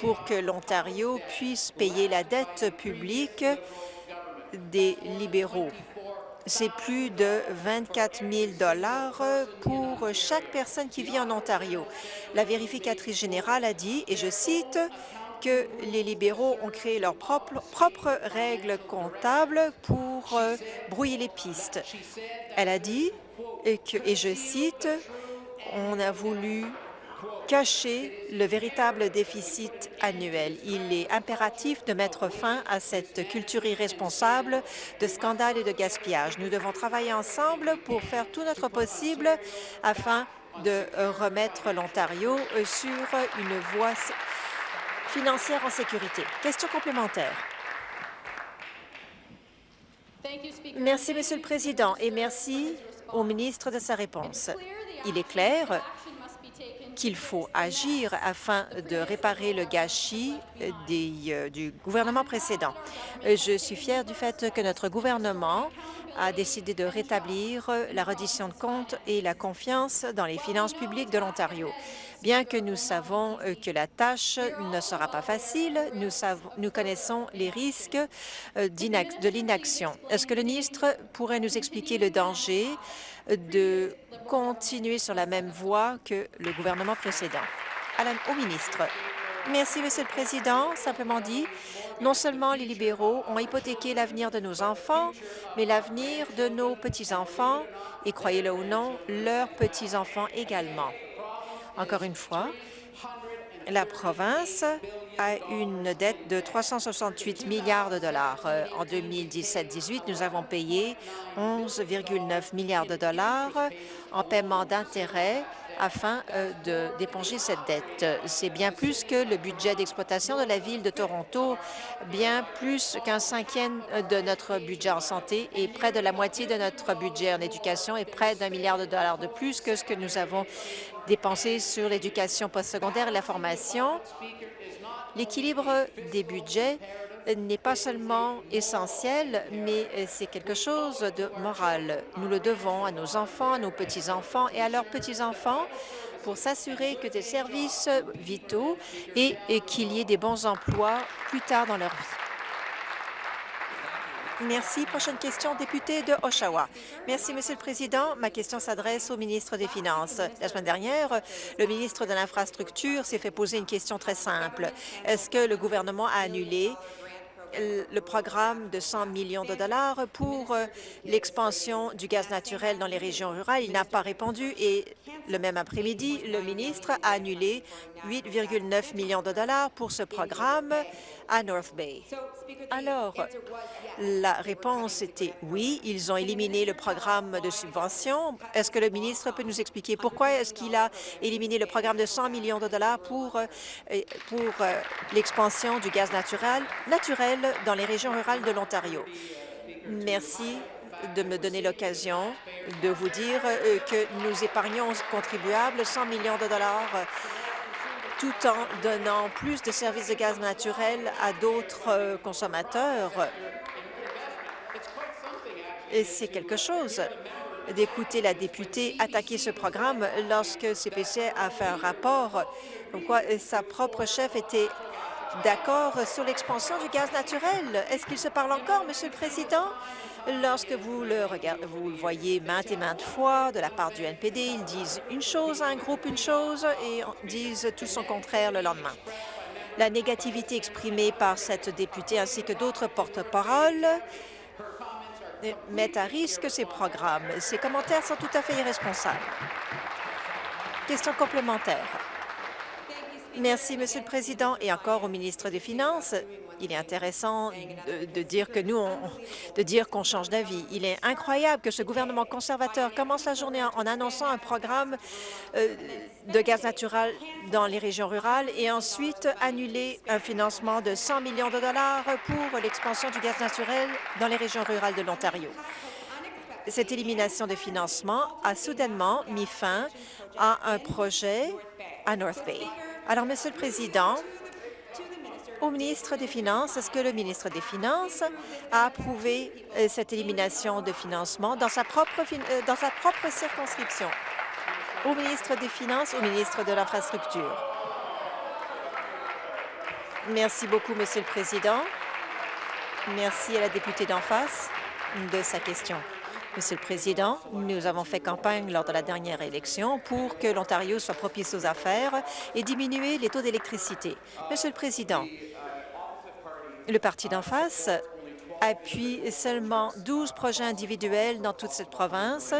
pour que l'Ontario puisse payer la dette publique des libéraux. C'est plus de 24 000 dollars pour chaque personne qui vit en Ontario. La vérificatrice générale a dit, et je cite, que les libéraux ont créé leurs propres, règles comptables pour euh, brouiller les pistes. Elle a dit, et je cite, on a voulu cacher le véritable déficit annuel. Il est impératif de mettre fin à cette culture irresponsable de scandale et de gaspillage. Nous devons travailler ensemble pour faire tout notre possible afin de remettre l'Ontario sur une voie financière en sécurité. Question complémentaire. Merci, Monsieur le Président, et merci au ministre de sa réponse. Il est clair qu'il faut agir afin de réparer le gâchis euh, du gouvernement précédent. Je suis fière du fait que notre gouvernement a décidé de rétablir la reddition de comptes et la confiance dans les finances publiques de l'Ontario. Bien que nous savons euh, que la tâche ne sera pas facile, nous, connaissons les risques euh, de l'inaction. Est-ce que le ministre pourrait nous expliquer le danger de continuer sur la même voie que le gouvernement précédent? Au ministre. Merci, Monsieur le Président. Simplement dit, non seulement les libéraux ont hypothéqué l'avenir de nos enfants, mais l'avenir de nos petits-enfants et, croyez-le ou non, leurs petits-enfants également. Encore une fois, la province a une dette de 368 milliards de dollars. Euh, En 2017-18, nous avons payé 11,9 milliards de dollars en paiement d'intérêts afin euh, de- d'éponger cette dette. C'est bien plus que le budget d'exploitation de la Ville de Toronto, bien plus qu'un cinquième de notre budget en santé et près de la moitié de notre budget en éducation et près d'un milliard de dollars de plus que ce que nous avons dépensé sur l'éducation postsecondaire et la formation. L'équilibre des budgets n'est pas seulement essentiel, mais c'est quelque chose de moral. Nous le devons à nos enfants, à nos petits-enfants et à leurs petits-enfants pour s'assurer que des services vitaux et, et qu'il y ait des bons emplois plus tard dans leur vie. Merci. Prochaine question, député de Oshawa. Merci, Monsieur le Président. Ma question s'adresse au ministre des Finances. La semaine dernière, le ministre de l'Infrastructure s'est fait poser une question très simple. Est-ce que le gouvernement a annulé le programme de 100 millions de dollars pour euh, l'expansion du gaz naturel dans les régions rurales. Il n'a pas répondu et le même après-midi, le ministre a annulé 8,9 millions de dollars pour ce programme à North Bay. Alors, la réponse était oui, ils ont éliminé le programme de subvention. Est-ce que le ministre peut nous expliquer pourquoi est-ce qu'il a éliminé le programme de 100 millions de dollars pour, euh, pour euh, l'expansion du gaz naturel, naturel dans les régions rurales de l'Ontario? Merci de me donner l'occasion de vous dire euh, que nous épargnons aux contribuables 100 millions de dollars tout en donnant plus de services de gaz naturel à d'autres euh, consommateurs. Et c'est quelque chose d'écouter la députée attaquer ce programme lorsque CPC a fait un rapport comme sa propre chef était d'accord sur l'expansion du gaz naturel. Est-ce qu'il se parle encore, Monsieur le Président? Lorsque vous le, regardez, vous le voyez maintes et maintes fois de la part du NPD, ils disent une chose à un groupe, une chose, et disent tout son contraire le lendemain. La négativité exprimée par cette députée ainsi que d'autres porte-paroles mettent à risque ces programmes. Ces commentaires sont tout à fait irresponsables. Question complémentaire. Merci, Monsieur le Président. Et encore au ministre des Finances, il est intéressant de, dire que nous, on, de dire qu'on change d'avis. Il est incroyable que ce gouvernement conservateur commence la journée en, annonçant un programme euh, de gaz naturel dans les régions rurales et ensuite annuler un financement de 100 millions de dollars pour l'expansion du gaz naturel dans les régions rurales de l'Ontario. Cette élimination de financement a soudainement mis fin à un projet à North Bay. Alors, Monsieur le Président, au ministre des Finances, est-ce que le ministre des Finances a approuvé euh, cette élimination de financement dans sa propre, euh, dans sa propre circonscription? Au ministre des Finances, au ministre de l'Infrastructure. Merci beaucoup, Monsieur le Président. Merci à la députée d'en face de sa question. Monsieur le Président, nous avons fait campagne lors de la dernière élection pour que l'Ontario soit propice aux affaires et diminuer les taux d'électricité. Monsieur le Président, le parti d'en face appuie seulement 12 projets individuels dans toute cette province.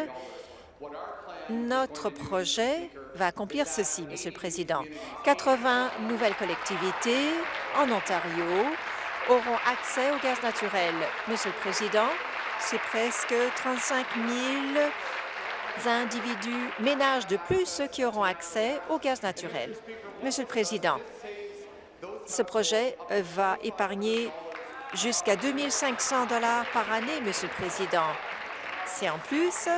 Notre projet va accomplir ceci, Monsieur le Président. 80 nouvelles collectivités en Ontario auront accès au gaz naturel. Monsieur le Président, c'est presque 35 000 individus, ménages de plus qui auront accès au gaz naturel. Monsieur le Président, ce projet va épargner jusqu'à 2 500 par année, Monsieur le Président. C'est en plus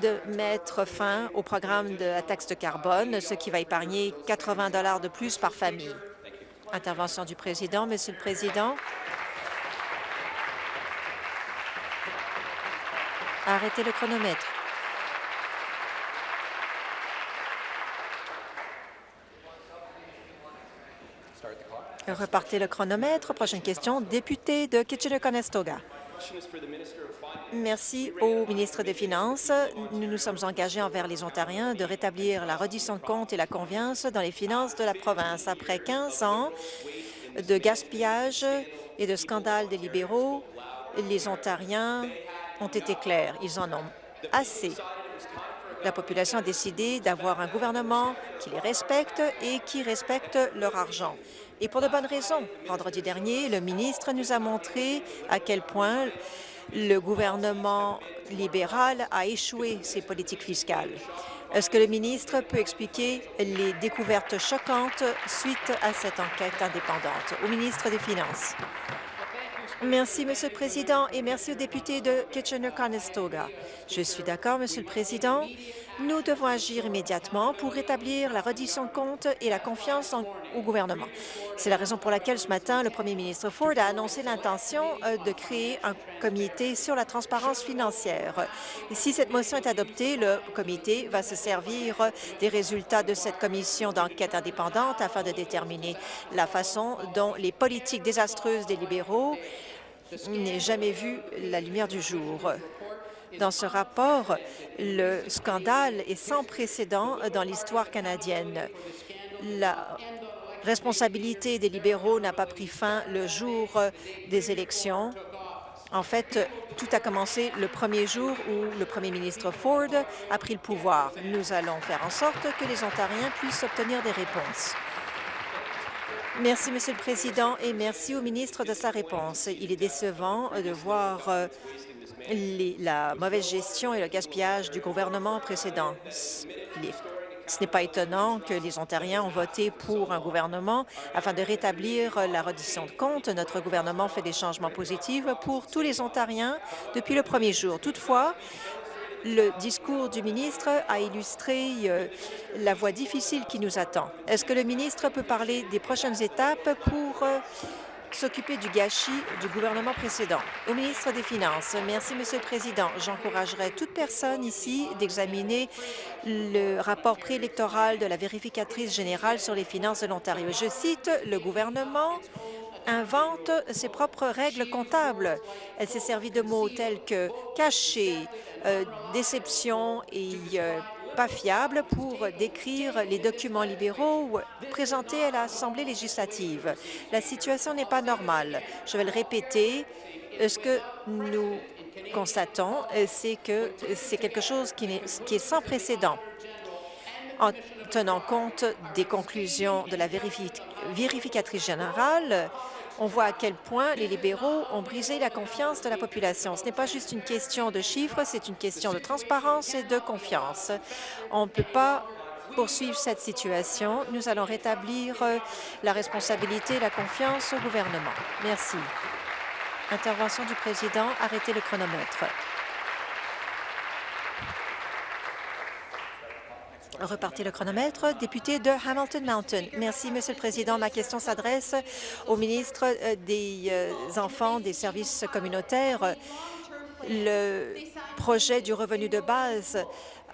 de mettre fin au programme de la taxe de carbone, ce qui va épargner 80 de plus par famille. Intervention du Président. Monsieur le Président, Arrêtez le chronomètre. Repartez le chronomètre. Prochaine question, député de Kitchener-Conestoga. Merci au ministre des Finances. Nous nous sommes engagés envers les Ontariens de rétablir la reddition de comptes et la confiance dans les finances de la province. Après 15 ans de gaspillage et de scandales des libéraux, les Ontariens ont été clairs. Ils en ont assez. La population a décidé d'avoir un gouvernement qui les respecte et qui respecte leur argent. Et pour de bonnes raisons. Vendredi dernier, le ministre nous a montré à quel point le gouvernement libéral a échoué ses politiques fiscales. Est-ce que le ministre peut expliquer les découvertes choquantes suite à cette enquête indépendante? Au ministre des Finances. Merci, Monsieur le Président, et merci aux députés de Kitchener-Conestoga. Je suis d'accord, Monsieur le Président. Nous devons agir immédiatement pour rétablir la reddition de comptes et la confiance au gouvernement. C'est la raison pour laquelle ce matin, le premier ministre Ford a annoncé l'intention euh, de créer un comité sur la transparence financière. Si cette motion est adoptée, le comité va se servir des résultats de cette commission d'enquête indépendante afin de déterminer la façon dont les politiques désastreuses des libéraux n'aient jamais vu la lumière du jour. Dans ce rapport, le scandale est sans précédent dans l'histoire canadienne. La responsabilité des libéraux n'a pas pris fin le jour des élections. En fait, tout a commencé le premier jour où le premier ministre Ford a pris le pouvoir. Nous allons faire en sorte que les Ontariens puissent obtenir des réponses. Merci, Monsieur le Président, et merci au ministre de sa réponse. Il est décevant de voir euh, la mauvaise gestion et le gaspillage du gouvernement précédent. Ce n'est pas étonnant que les Ontariens ont voté pour un gouvernement afin de rétablir la reddition de comptes. Notre gouvernement fait des changements positifs pour tous les Ontariens depuis le premier jour. Toutefois, le discours du ministre a illustré euh, la voie difficile qui nous attend. Est-ce que le ministre peut parler des prochaines étapes pour euh, s'occuper du gâchis du gouvernement précédent? Au ministre des Finances, merci, Monsieur le Président. J'encouragerai toute personne ici d'examiner le rapport préélectoral de la vérificatrice générale sur les finances de l'Ontario. Je cite, « Le gouvernement invente ses propres règles comptables. Elle s'est servie de mots tels que caché, euh, déception et euh, pas fiable pour décrire les documents libéraux présentés à l'Assemblée législative. La situation n'est pas normale. Je vais le répéter. Euh, Ce que nous constatons, c'est que c'est quelque chose qui est, sans précédent en tenant compte des conclusions de la vérifi- vérificatrice générale, on voit à quel point les libéraux ont brisé la confiance de la population. Ce n'est pas juste une question de chiffres, c'est une question de transparence et de confiance. On ne peut pas poursuivre cette situation. Nous allons rétablir euh, la responsabilité et la confiance au gouvernement. Merci. Intervention du président. Arrêtez le chronomètre. Repartez le chronomètre. Député de Hamilton Mountain. Merci, Monsieur le Président. Ma question s'adresse au ministre euh, des euh, Enfants des services communautaires. Le projet du revenu de base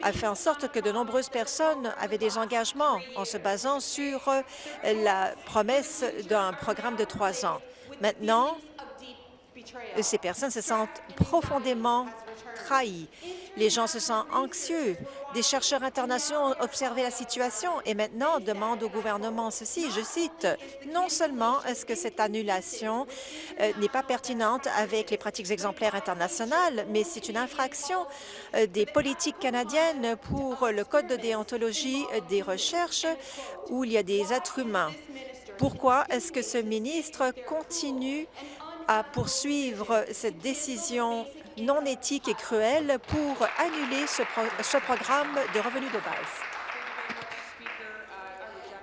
a fait en sorte que de nombreuses personnes avaient des engagements en se basant sur euh, la promesse d'un programme de trois ans. Maintenant, ces personnes se sentent profondément Les gens se sentent anxieux. Des chercheurs internationaux ont observé la situation et maintenant demandent au gouvernement ceci, je cite, « Non seulement est-ce que cette annulation euh, n'est pas pertinente avec les pratiques exemplaires internationales, mais c'est une infraction euh, des politiques canadiennes pour le Code de déontologie des recherches où il y a des êtres humains. Pourquoi est-ce que ce ministre continue à poursuivre cette décision non éthique et cruelle pour annuler ce, pro- ce programme de revenus de base.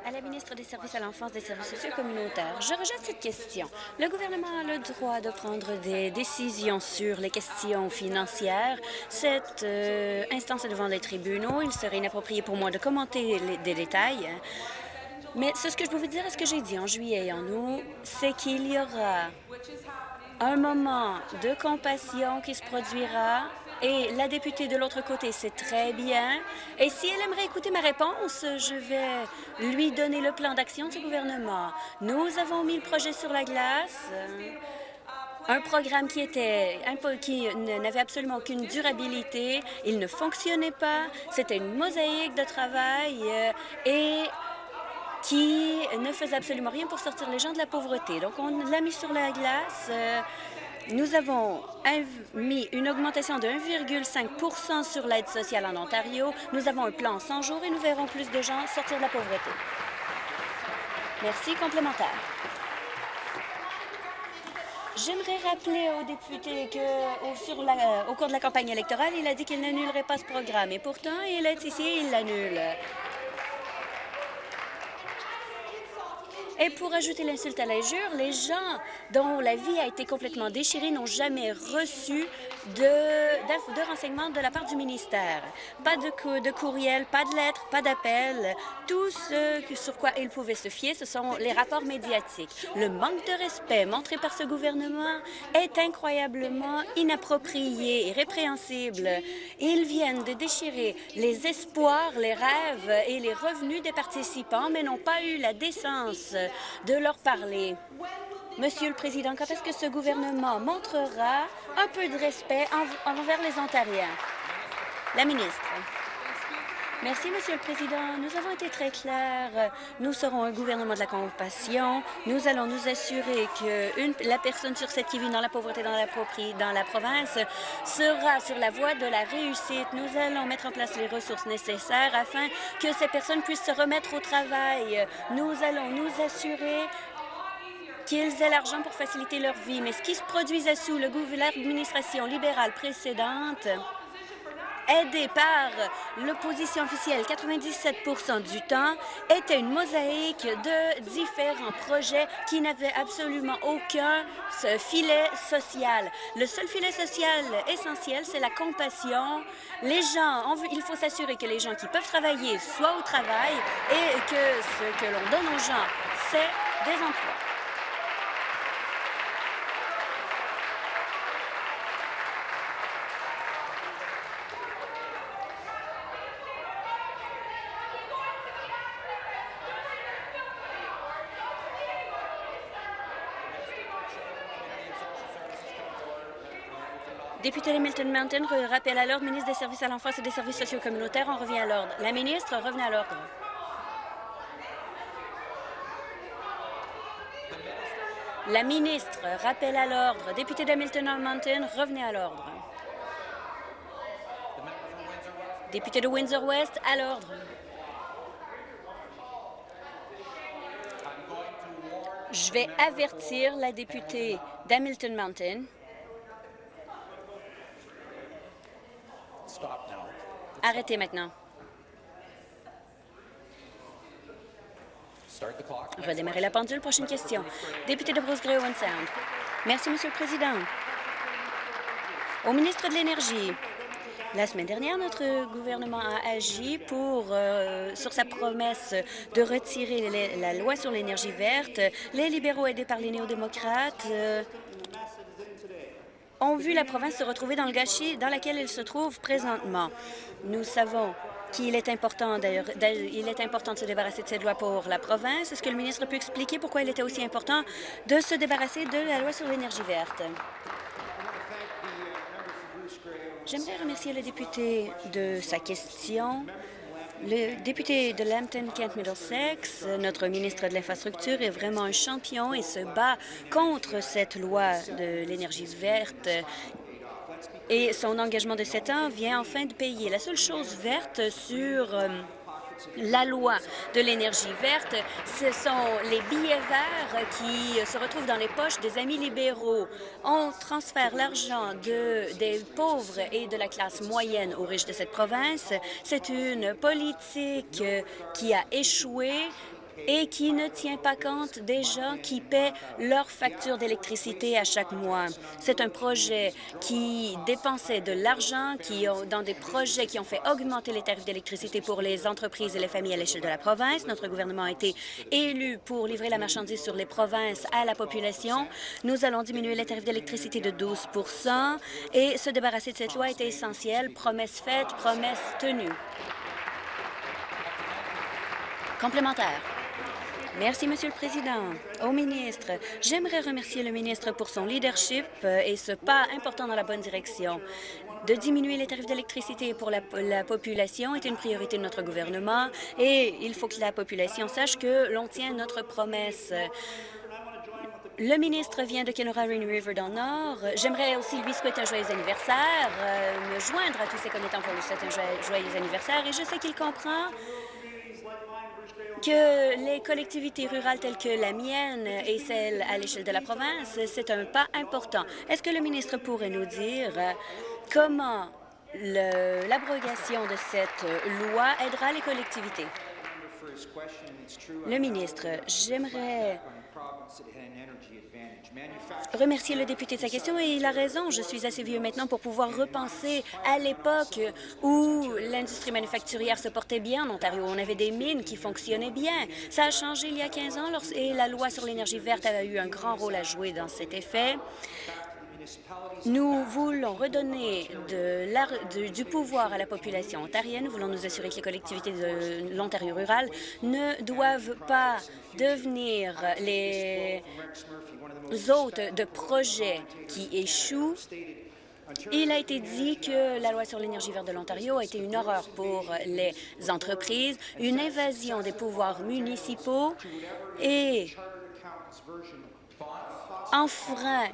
À la ministre des Services à l'enfance des services sociaux communautaires, je rejette cette question. Le gouvernement a le droit de prendre des décisions sur les questions financières. Cette euh, instance est devant les tribunaux. Il serait inapproprié pour moi de commenter des détails. Mais ce que je peux vous dire, ce que j'ai dit en juillet et en août, c'est qu'il y aura un moment de compassion qui se produira et la députée de l'autre côté sait très bien. Et si elle aimerait écouter ma réponse, je vais lui donner le plan d'action ce gouvernement. Nous avons mis le projet sur la glace. un programme qui était qui n'avait absolument aucune durabilité, il ne fonctionnait pas, c'était une mosaïque de travail euh, et qui ne faisait absolument rien pour sortir les gens de la pauvreté. Donc, on l'a mis sur la glace. Euh, nous avons mis une augmentation de 1,5% sur l'aide sociale en Ontario. Nous avons un plan en 100 jours et nous verrons plus de gens sortir de la pauvreté. Merci. Complémentaire. J'aimerais rappeler au député que au, sur la- au cours de la campagne électorale, il a dit qu'il n'annulerait pas ce programme. Et pourtant, il est ici et il l'annule. Et pour ajouter l'insulte à l'injure, les gens dont la vie a été complètement déchirée n'ont jamais reçu de, de renseignements de la part du ministère. Pas de, de courriel, pas de lettres, pas d'appel. Tout ce sur quoi ils pouvaient se fier, ce sont les rapports médiatiques. Le manque de respect montré par ce gouvernement est incroyablement inapproprié et répréhensible. Ils viennent de déchirer les espoirs, les rêves et les revenus des participants, mais n'ont pas eu la décence de leur parler. Monsieur le Président, quand est-ce que ce gouvernement montrera un peu de respect en- envers les Ontariens? La ministre. Merci, Monsieur le Président. Nous avons été très clairs. Nous serons un gouvernement de la compassion. Nous allons nous assurer que la personne sur sept qui vit dans la pauvreté dans la, dans la province sera sur la voie de la réussite. Nous allons mettre en place les ressources nécessaires afin que ces personnes puissent se remettre au travail. Nous allons nous assurer qu'ils aient l'argent pour faciliter leur vie. Mais ce qui se produisait sous le l'administration libérale précédente, aidée par l'opposition officielle 97% du temps, était une mosaïque de différents projets qui n'avaient absolument aucun filet social. Le seul filet social essentiel, c'est la compassion. Les gens, il faut s'assurer que les gens qui peuvent travailler soient au travail et que ce que l'on donne aux gens, c'est des emplois. Député de Mountain, re- rappel à l'ordre, ministre des Services à l'enfance et des Services sociaux communautaires, on revient à l'ordre. La ministre, revenez à l'ordre. La ministre, rappel à l'ordre. Député de Mountain, revenez à l'ordre. Député de Windsor-West, à l'ordre. Je vais avertir la députée d'Hamilton Mountain Arrêtez maintenant. The clock. Redémarrer la pendule. Prochaine question. Député de Bruce Grey Owen Sound. Merci, Monsieur le Président. Au ministre de l'Énergie, la semaine dernière, notre gouvernement a agi pour, euh, sur sa promesse de retirer les- la loi sur l'énergie verte. Les libéraux aidés par les néo-démocrates euh, ont vu la province se retrouver dans le gâchis dans lequel elle se trouve présentement. Nous savons qu'il est important il est important de se débarrasser de cette loi pour la province. Est-ce que le ministre peut expliquer pourquoi il était aussi important de se débarrasser de la loi sur l'énergie verte? J'aimerais remercier le député de sa question. Le député de Lambton-Kent-Middlesex, notre ministre de l'Infrastructure, est vraiment un champion et se bat contre cette loi de l'énergie verte. Et son engagement de sept ans vient enfin de payer. La seule chose verte sur euh, la loi de l'énergie verte, ce sont les billets verts qui se retrouvent dans les poches des amis libéraux. On transfère l'argent de, des pauvres et de la classe moyenne aux riches de cette province. C'est une politique qui a échoué et qui ne tient pas compte des gens qui paient leur facture d'électricité à chaque mois. C'est un projet qui dépensait de l'argent, dans des projets qui ont fait augmenter les tarifs d'électricité pour les entreprises et les familles à l'échelle de la province. Notre gouvernement a été élu pour livrer la marchandise sur les provinces à la population. Nous allons diminuer les tarifs d'électricité de 12% et se débarrasser de cette loi était essentiel. Promesse faite, promesse tenue. Complémentaire. Merci, Monsieur le Président. Au ministre, j'aimerais remercier le ministre pour son leadership euh, et ce pas important dans la bonne direction. De diminuer les tarifs d'électricité pour la, la population est une priorité de notre gouvernement et il faut que la population sache que l'on tient notre promesse. Le ministre vient de Kenora Rainy River dans le Nord. J'aimerais aussi lui souhaiter un joyeux anniversaire, euh, me joindre à tous ses commettants pour lui souhaiter un joyeux anniversaire et je sais qu'il comprend que les collectivités rurales telles que la mienne et celle à l'échelle de la province, c'est un pas important. Est-ce que le ministre pourrait nous dire euh, comment l'abrogation de cette loi aidera les collectivités? Le ministre, j'aimerais remercier le député de sa question et il a raison. Je suis assez vieux maintenant pour pouvoir repenser à l'époque où l'industrie manufacturière se portait bien en Ontario. On avait des mines qui fonctionnaient bien. Ça a changé il y a 15 ans et la loi sur l'énergie verte a eu un grand rôle à jouer dans cet effet. Nous voulons redonner du pouvoir à la population ontarienne. Nous voulons nous assurer que les collectivités de l'Ontario rural ne doivent pas devenir les hôtes de projets qui échouent Il a été dit que la loi sur l'énergie verte de l'Ontario a été une horreur pour les entreprises, une invasion des pouvoirs municipaux et enfreint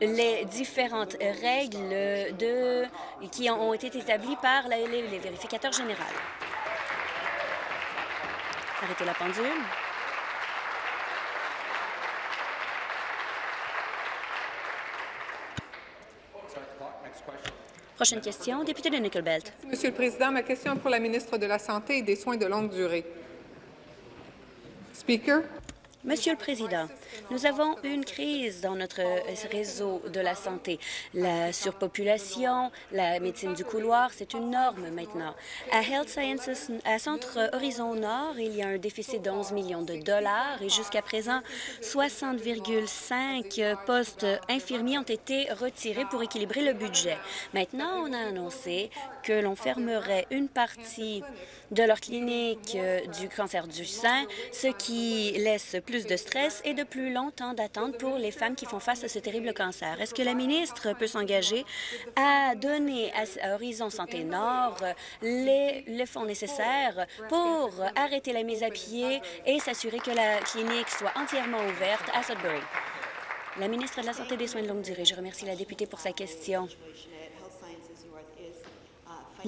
les différentes règles de, qui ont été établies par la- les, les vérificateurs généraux. Arrêtez la pendule. Start the clock. Next question. Prochaine question, député de Nickel Belt. Monsieur le Président, ma question est pour la ministre de la Santé et des Soins de longue durée. Speaker, Monsieur le Président, nous avons une crise dans notre euh, réseau de la santé. La surpopulation, la médecine du couloir, c'est une norme maintenant. À Health Sciences, à Centre Horizon Nord, il y a un déficit de 11 millions de dollars et jusqu'à présent, 60,5 postes infirmiers ont été retirés pour équilibrer le budget. Maintenant, on a annoncé que l'on fermerait une partie de leur clinique euh, du cancer du sein, ce qui laisse plus de stress et de plus long temps d'attente pour les femmes qui font face à ce terrible cancer. Est-ce que la ministre peut s'engager à donner à Horizon Santé Nord euh, les, les fonds nécessaires pour arrêter la mise à pied et s'assurer que la clinique soit entièrement ouverte à Sudbury? La ministre de la Santé et des Soins de longue durée, je remercie la députée pour sa question.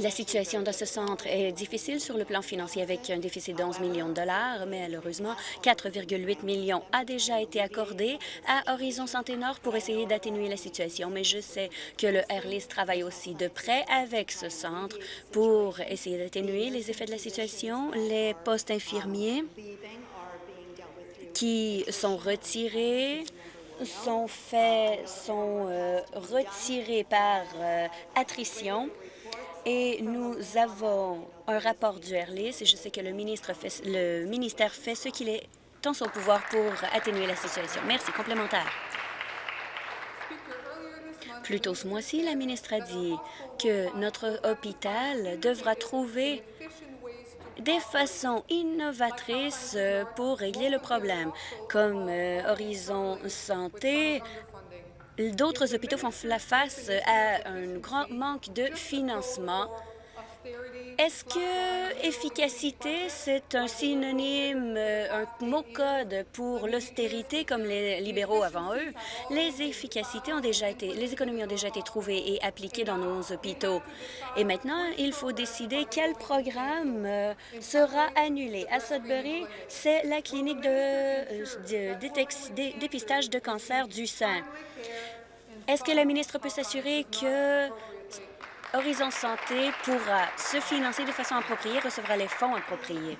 La situation de ce centre est difficile sur le plan financier avec un déficit de 11 millions de dollars. mais Malheureusement, 4,8 millions a déjà été accordé à Horizon Santé Nord pour essayer d'atténuer la situation. Mais je sais que le Airlist travaille aussi de près avec ce centre pour essayer d'atténuer les effets de la situation. Les postes infirmiers qui sont retirés sont faits, sont euh, retirés par euh, attrition et nous avons un rapport du Airlist et je sais que le, ministre le ministère fait ce qu'il est en son pouvoir pour atténuer la situation. Merci. Complémentaire. Plus tôt ce mois-ci, la ministre a dit que notre hôpital devra trouver des façons innovatrices euh, pour régler le problème, comme euh, Horizon Santé. D'autres hôpitaux font la face à un grand manque de financement. Est-ce que efficacité, c'est un synonyme, un mot-code pour l'austérité comme les libéraux avant eux? Les efficacités ont déjà été, les économies ont déjà été trouvées et appliquées dans nos hôpitaux. Et maintenant, il faut décider quel programme euh, sera annulé. À Sudbury, c'est la clinique de, euh, dépistage de cancer du sein. Est-ce que la ministre peut s'assurer que Horizon Santé pourra se financer de façon appropriée, recevra les fonds appropriés?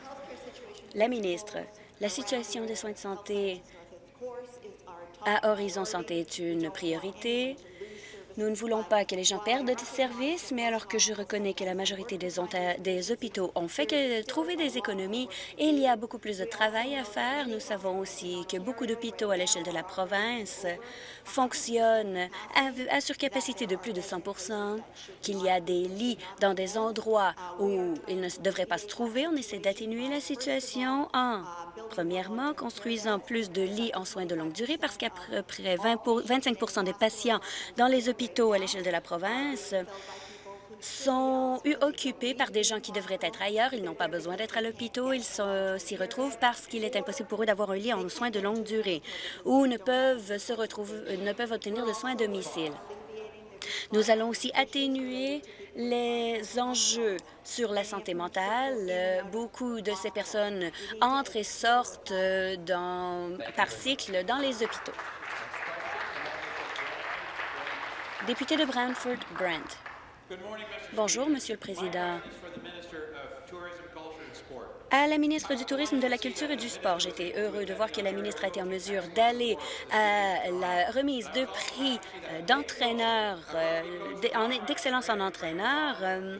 La ministre, la situation des soins de santé à Horizon Santé est une priorité. Nous ne voulons pas que les gens perdent des services, mais alors que je reconnais que la majorité des, des hôpitaux ont fait que trouver des économies et il y a beaucoup plus de travail à faire, nous savons aussi que beaucoup d'hôpitaux à l'échelle de la province fonctionnent à, à surcapacité de plus de 100% qu'il y a des lits dans des endroits où ils ne devraient pas se trouver. On essaie d'atténuer la situation en, premièrement, construisant plus de lits en soins de longue durée parce qu'à peu près 20 pour- 25% des patients dans les hôpitaux à l'échelle de la province sont occupés par des gens qui devraient être ailleurs. Ils n'ont pas besoin d'être à l'hôpital. Ils s'y retrouvent parce qu'il est impossible pour eux d'avoir un lit en soins de longue durée ou ne peuvent, obtenir de soins à domicile. Nous allons aussi atténuer les enjeux sur la santé mentale. Beaucoup de ces personnes entrent et sortent euh, par cycle dans les hôpitaux. Député de Brantford, Brent. Bonjour, Monsieur le Président. À la ministre du Tourisme, de la Culture et du Sport, j'étais heureux de voir que la ministre a été en mesure d'aller à la remise de prix euh, d'entraîneurs, euh, en- d'excellence en entraîneur. Euh,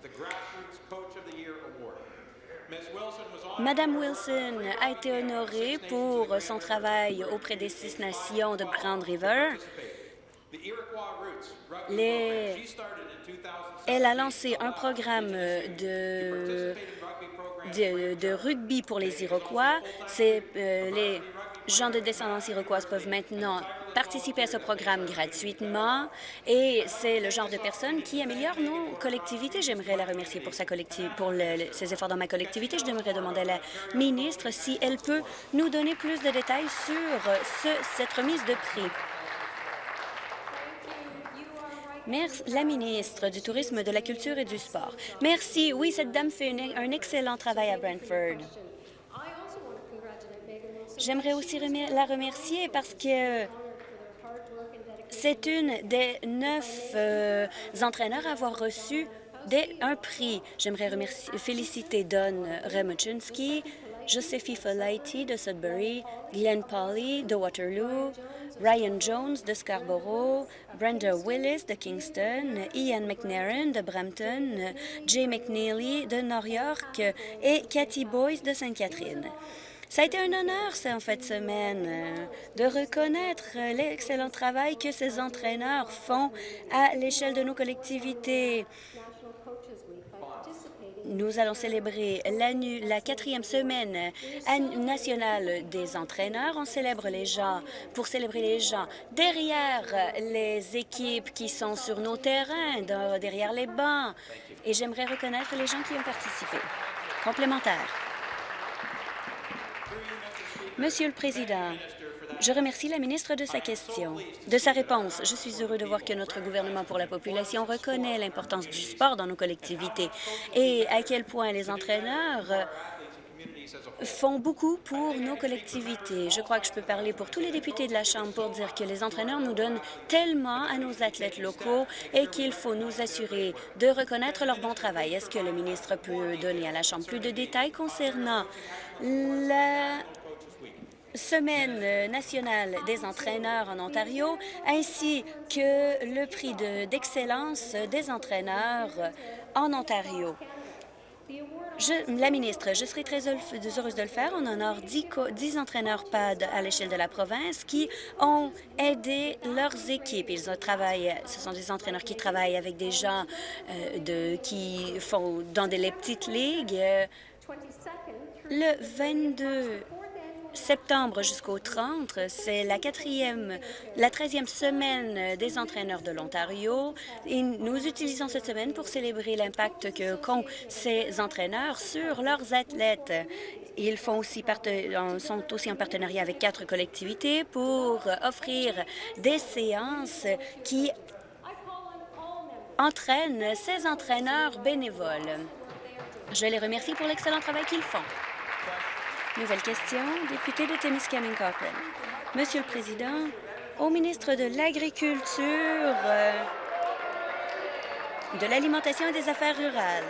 Madame Wilson a été honorée pour son travail auprès des Six Nations de Grand River. Elle a lancé un programme de, rugby pour les Iroquois. Euh, les gens de descendance iroquoise peuvent maintenant participer à ce programme gratuitement et c'est le genre de personne qui améliore nos collectivités. J'aimerais la remercier pour, ses efforts dans ma collectivité. Je devrais demander à la ministre si elle peut nous donner plus de détails sur ce- cette remise de prix. Merci, la ministre du Tourisme, de la Culture et du Sport. Merci. Oui, cette dame fait un excellent travail à Brantford. J'aimerais aussi la remercier parce que c'est une des neuf euh, entraîneurs à avoir reçu un prix. J'aimerais féliciter Don Remuchinski, Josephie Folaiti de Sudbury, Glenn Polly de Waterloo, Ryan Jones de Scarborough, Brenda Willis de Kingston, Ian McNairn de Brampton, Jay McNeely de New York et Cathy Boyce de Sainte-Catherine. Ça a été un honneur, en fait, semaine, euh, de reconnaître euh, l'excellent travail que ces entraîneurs font à l'échelle de nos collectivités. Nous allons célébrer la quatrième semaine nationale des entraîneurs. On célèbre les gens pour célébrer les gens derrière les équipes qui sont sur nos terrains, derrière les bancs. Et j'aimerais reconnaître les gens qui ont participé. Complémentaire. Monsieur le Président, je remercie la ministre de sa question, de sa réponse. Je suis heureux de voir que notre gouvernement pour la population reconnaît l'importance du sport dans nos collectivités et à quel point les entraîneurs font beaucoup pour nos collectivités. Je crois que je peux parler pour tous les députés de la Chambre pour dire que les entraîneurs nous donnent tellement à nos athlètes locaux et qu'il faut nous assurer de reconnaître leur bon travail. Est-ce que le ministre peut donner à la Chambre plus de détails concernant la Semaine nationale des entraîneurs en Ontario, ainsi que le prix de- d'excellence des entraîneurs en Ontario. La ministre, je serai très heureuse de le faire. On a 10, co- 10 entraîneurs PAD à l'échelle de la province qui ont aidé leurs équipes. Ils ont ce sont des entraîneurs qui travaillent avec des gens euh, qui font dans des petites ligues. Euh, Le 22 septembre jusqu'au 30, c'est la quatrième, la 13e semaine des entraîneurs de l'Ontario. Et nous utilisons cette semaine pour célébrer l'impact que qu'ont ces entraîneurs sur leurs athlètes. Ils font aussi sont aussi en partenariat avec quatre collectivités pour offrir des séances qui entraînent ces entraîneurs bénévoles. Je les remercie pour l'excellent travail qu'ils font. Nouvelle question, député de Témiscamingue Cochrane. Monsieur le Président, au ministre de l'Agriculture, euh, de l'Alimentation et des Affaires rurales.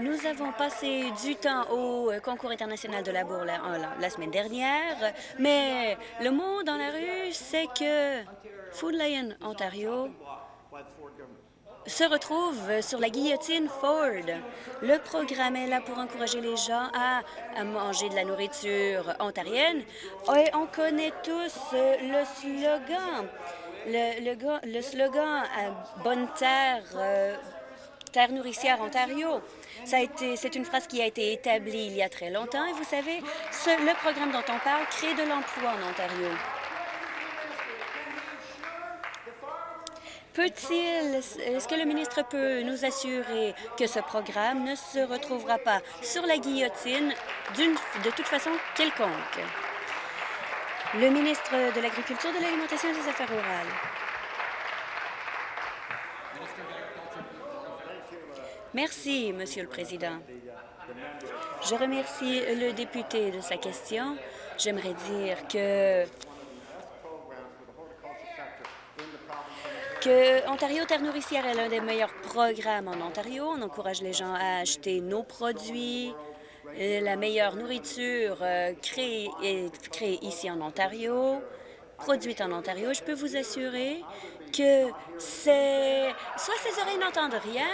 Nous avons passé du temps au euh, concours international de la bourre la semaine dernière, mais le mot dans la rue, c'est que Food Lion Ontario se retrouve sur la guillotine Ford. Le programme est là pour encourager les gens à, manger de la nourriture ontarienne. Et on connaît tous euh, le slogan. Le, le ga- le slogan à Bonne Terre, euh, Terre nourricière Ontario. C'est une phrase qui a été établie il y a très longtemps. Et vous savez, le programme dont on parle crée de l'emploi en Ontario. Peut-il, est-ce que le ministre peut nous assurer que ce programme ne se retrouvera pas sur la guillotine de toute façon quelconque? Le ministre de l'Agriculture, de l'Alimentation et des Affaires rurales. Merci, Monsieur le Président. Je remercie le député de sa question. J'aimerais dire que Ontario Terre nourricière est l'un des meilleurs programmes en Ontario. On encourage les gens à acheter nos produits. Euh, La meilleure nourriture euh, créée, créée ici en Ontario, produite en Ontario. Je peux vous assurer que c'est... Soit ces oreilles n'entendent rien,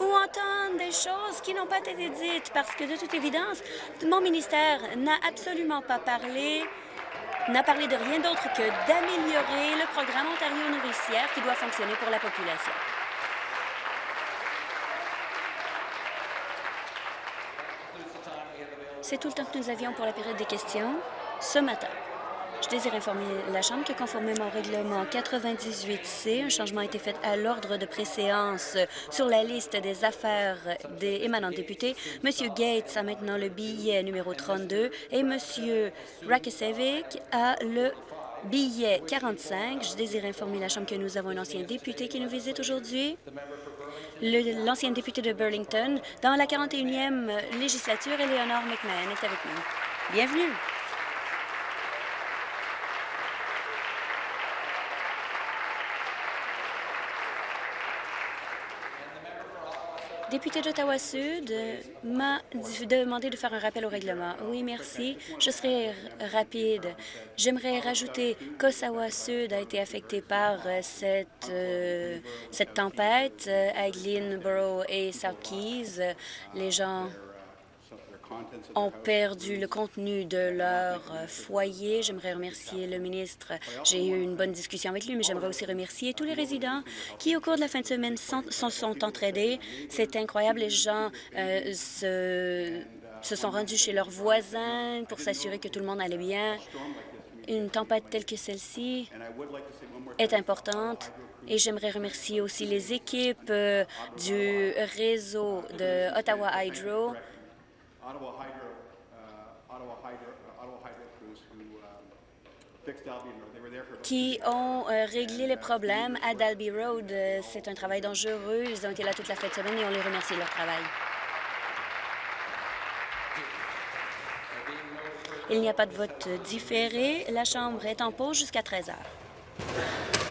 ou entendent des choses qui n'ont pas été dites, parce que de toute évidence, mon ministère n'a absolument pas parlé n'a parlé de rien d'autre que d'améliorer le programme Ontario nourricière qui doit fonctionner pour la population. C'est tout le temps que nous avions pour la période des questions ce matin. Je désire informer la Chambre que, conformément au règlement 98C, un changement a été fait à l'ordre de préséance sur la liste des affaires des émanants députés. M. Gates a maintenant le billet numéro 32 et M. Rakicevic a le billet 45. Je désire informer la Chambre que nous avons un ancien député qui nous visite aujourd'hui. Le- L'ancien député de Burlington, dans la 41e législature, Eleanor McMahon est avec nous. Bienvenue. Député d'Ottawa-Sud euh, m'a demandé de faire un rappel au règlement. Oui, merci. Je serai rapide. J'aimerais rajouter qu'Ottawa-Sud a été affecté par euh, cette, euh, cette tempête à Glenborough et South Keys. Les gens ont perdu le contenu de leur euh, foyer. J'aimerais remercier le ministre. J'ai eu une bonne discussion avec lui, mais j'aimerais aussi remercier tous les résidents qui, au cours de la fin de semaine, s'en sont entraidés. C'est incroyable. Les gens euh, se, se sont rendus chez leurs voisins pour s'assurer que tout le monde allait bien. Une tempête telle que celle-ci est importante. Et j'aimerais remercier aussi les équipes euh, du réseau de Ottawa Hydro Ottawa Hydro, uh, Ottawa Hydro, uh, Ottawa Hydro crews who um, qui ont euh, réglé les problèmes à Dalby Road. Euh, C'est un travail dangereux. Ils ont été là toute la fin de semaine et on les remercie de leur travail. Il n'y a pas de vote différé. La Chambre est en pause jusqu'à 13 heures.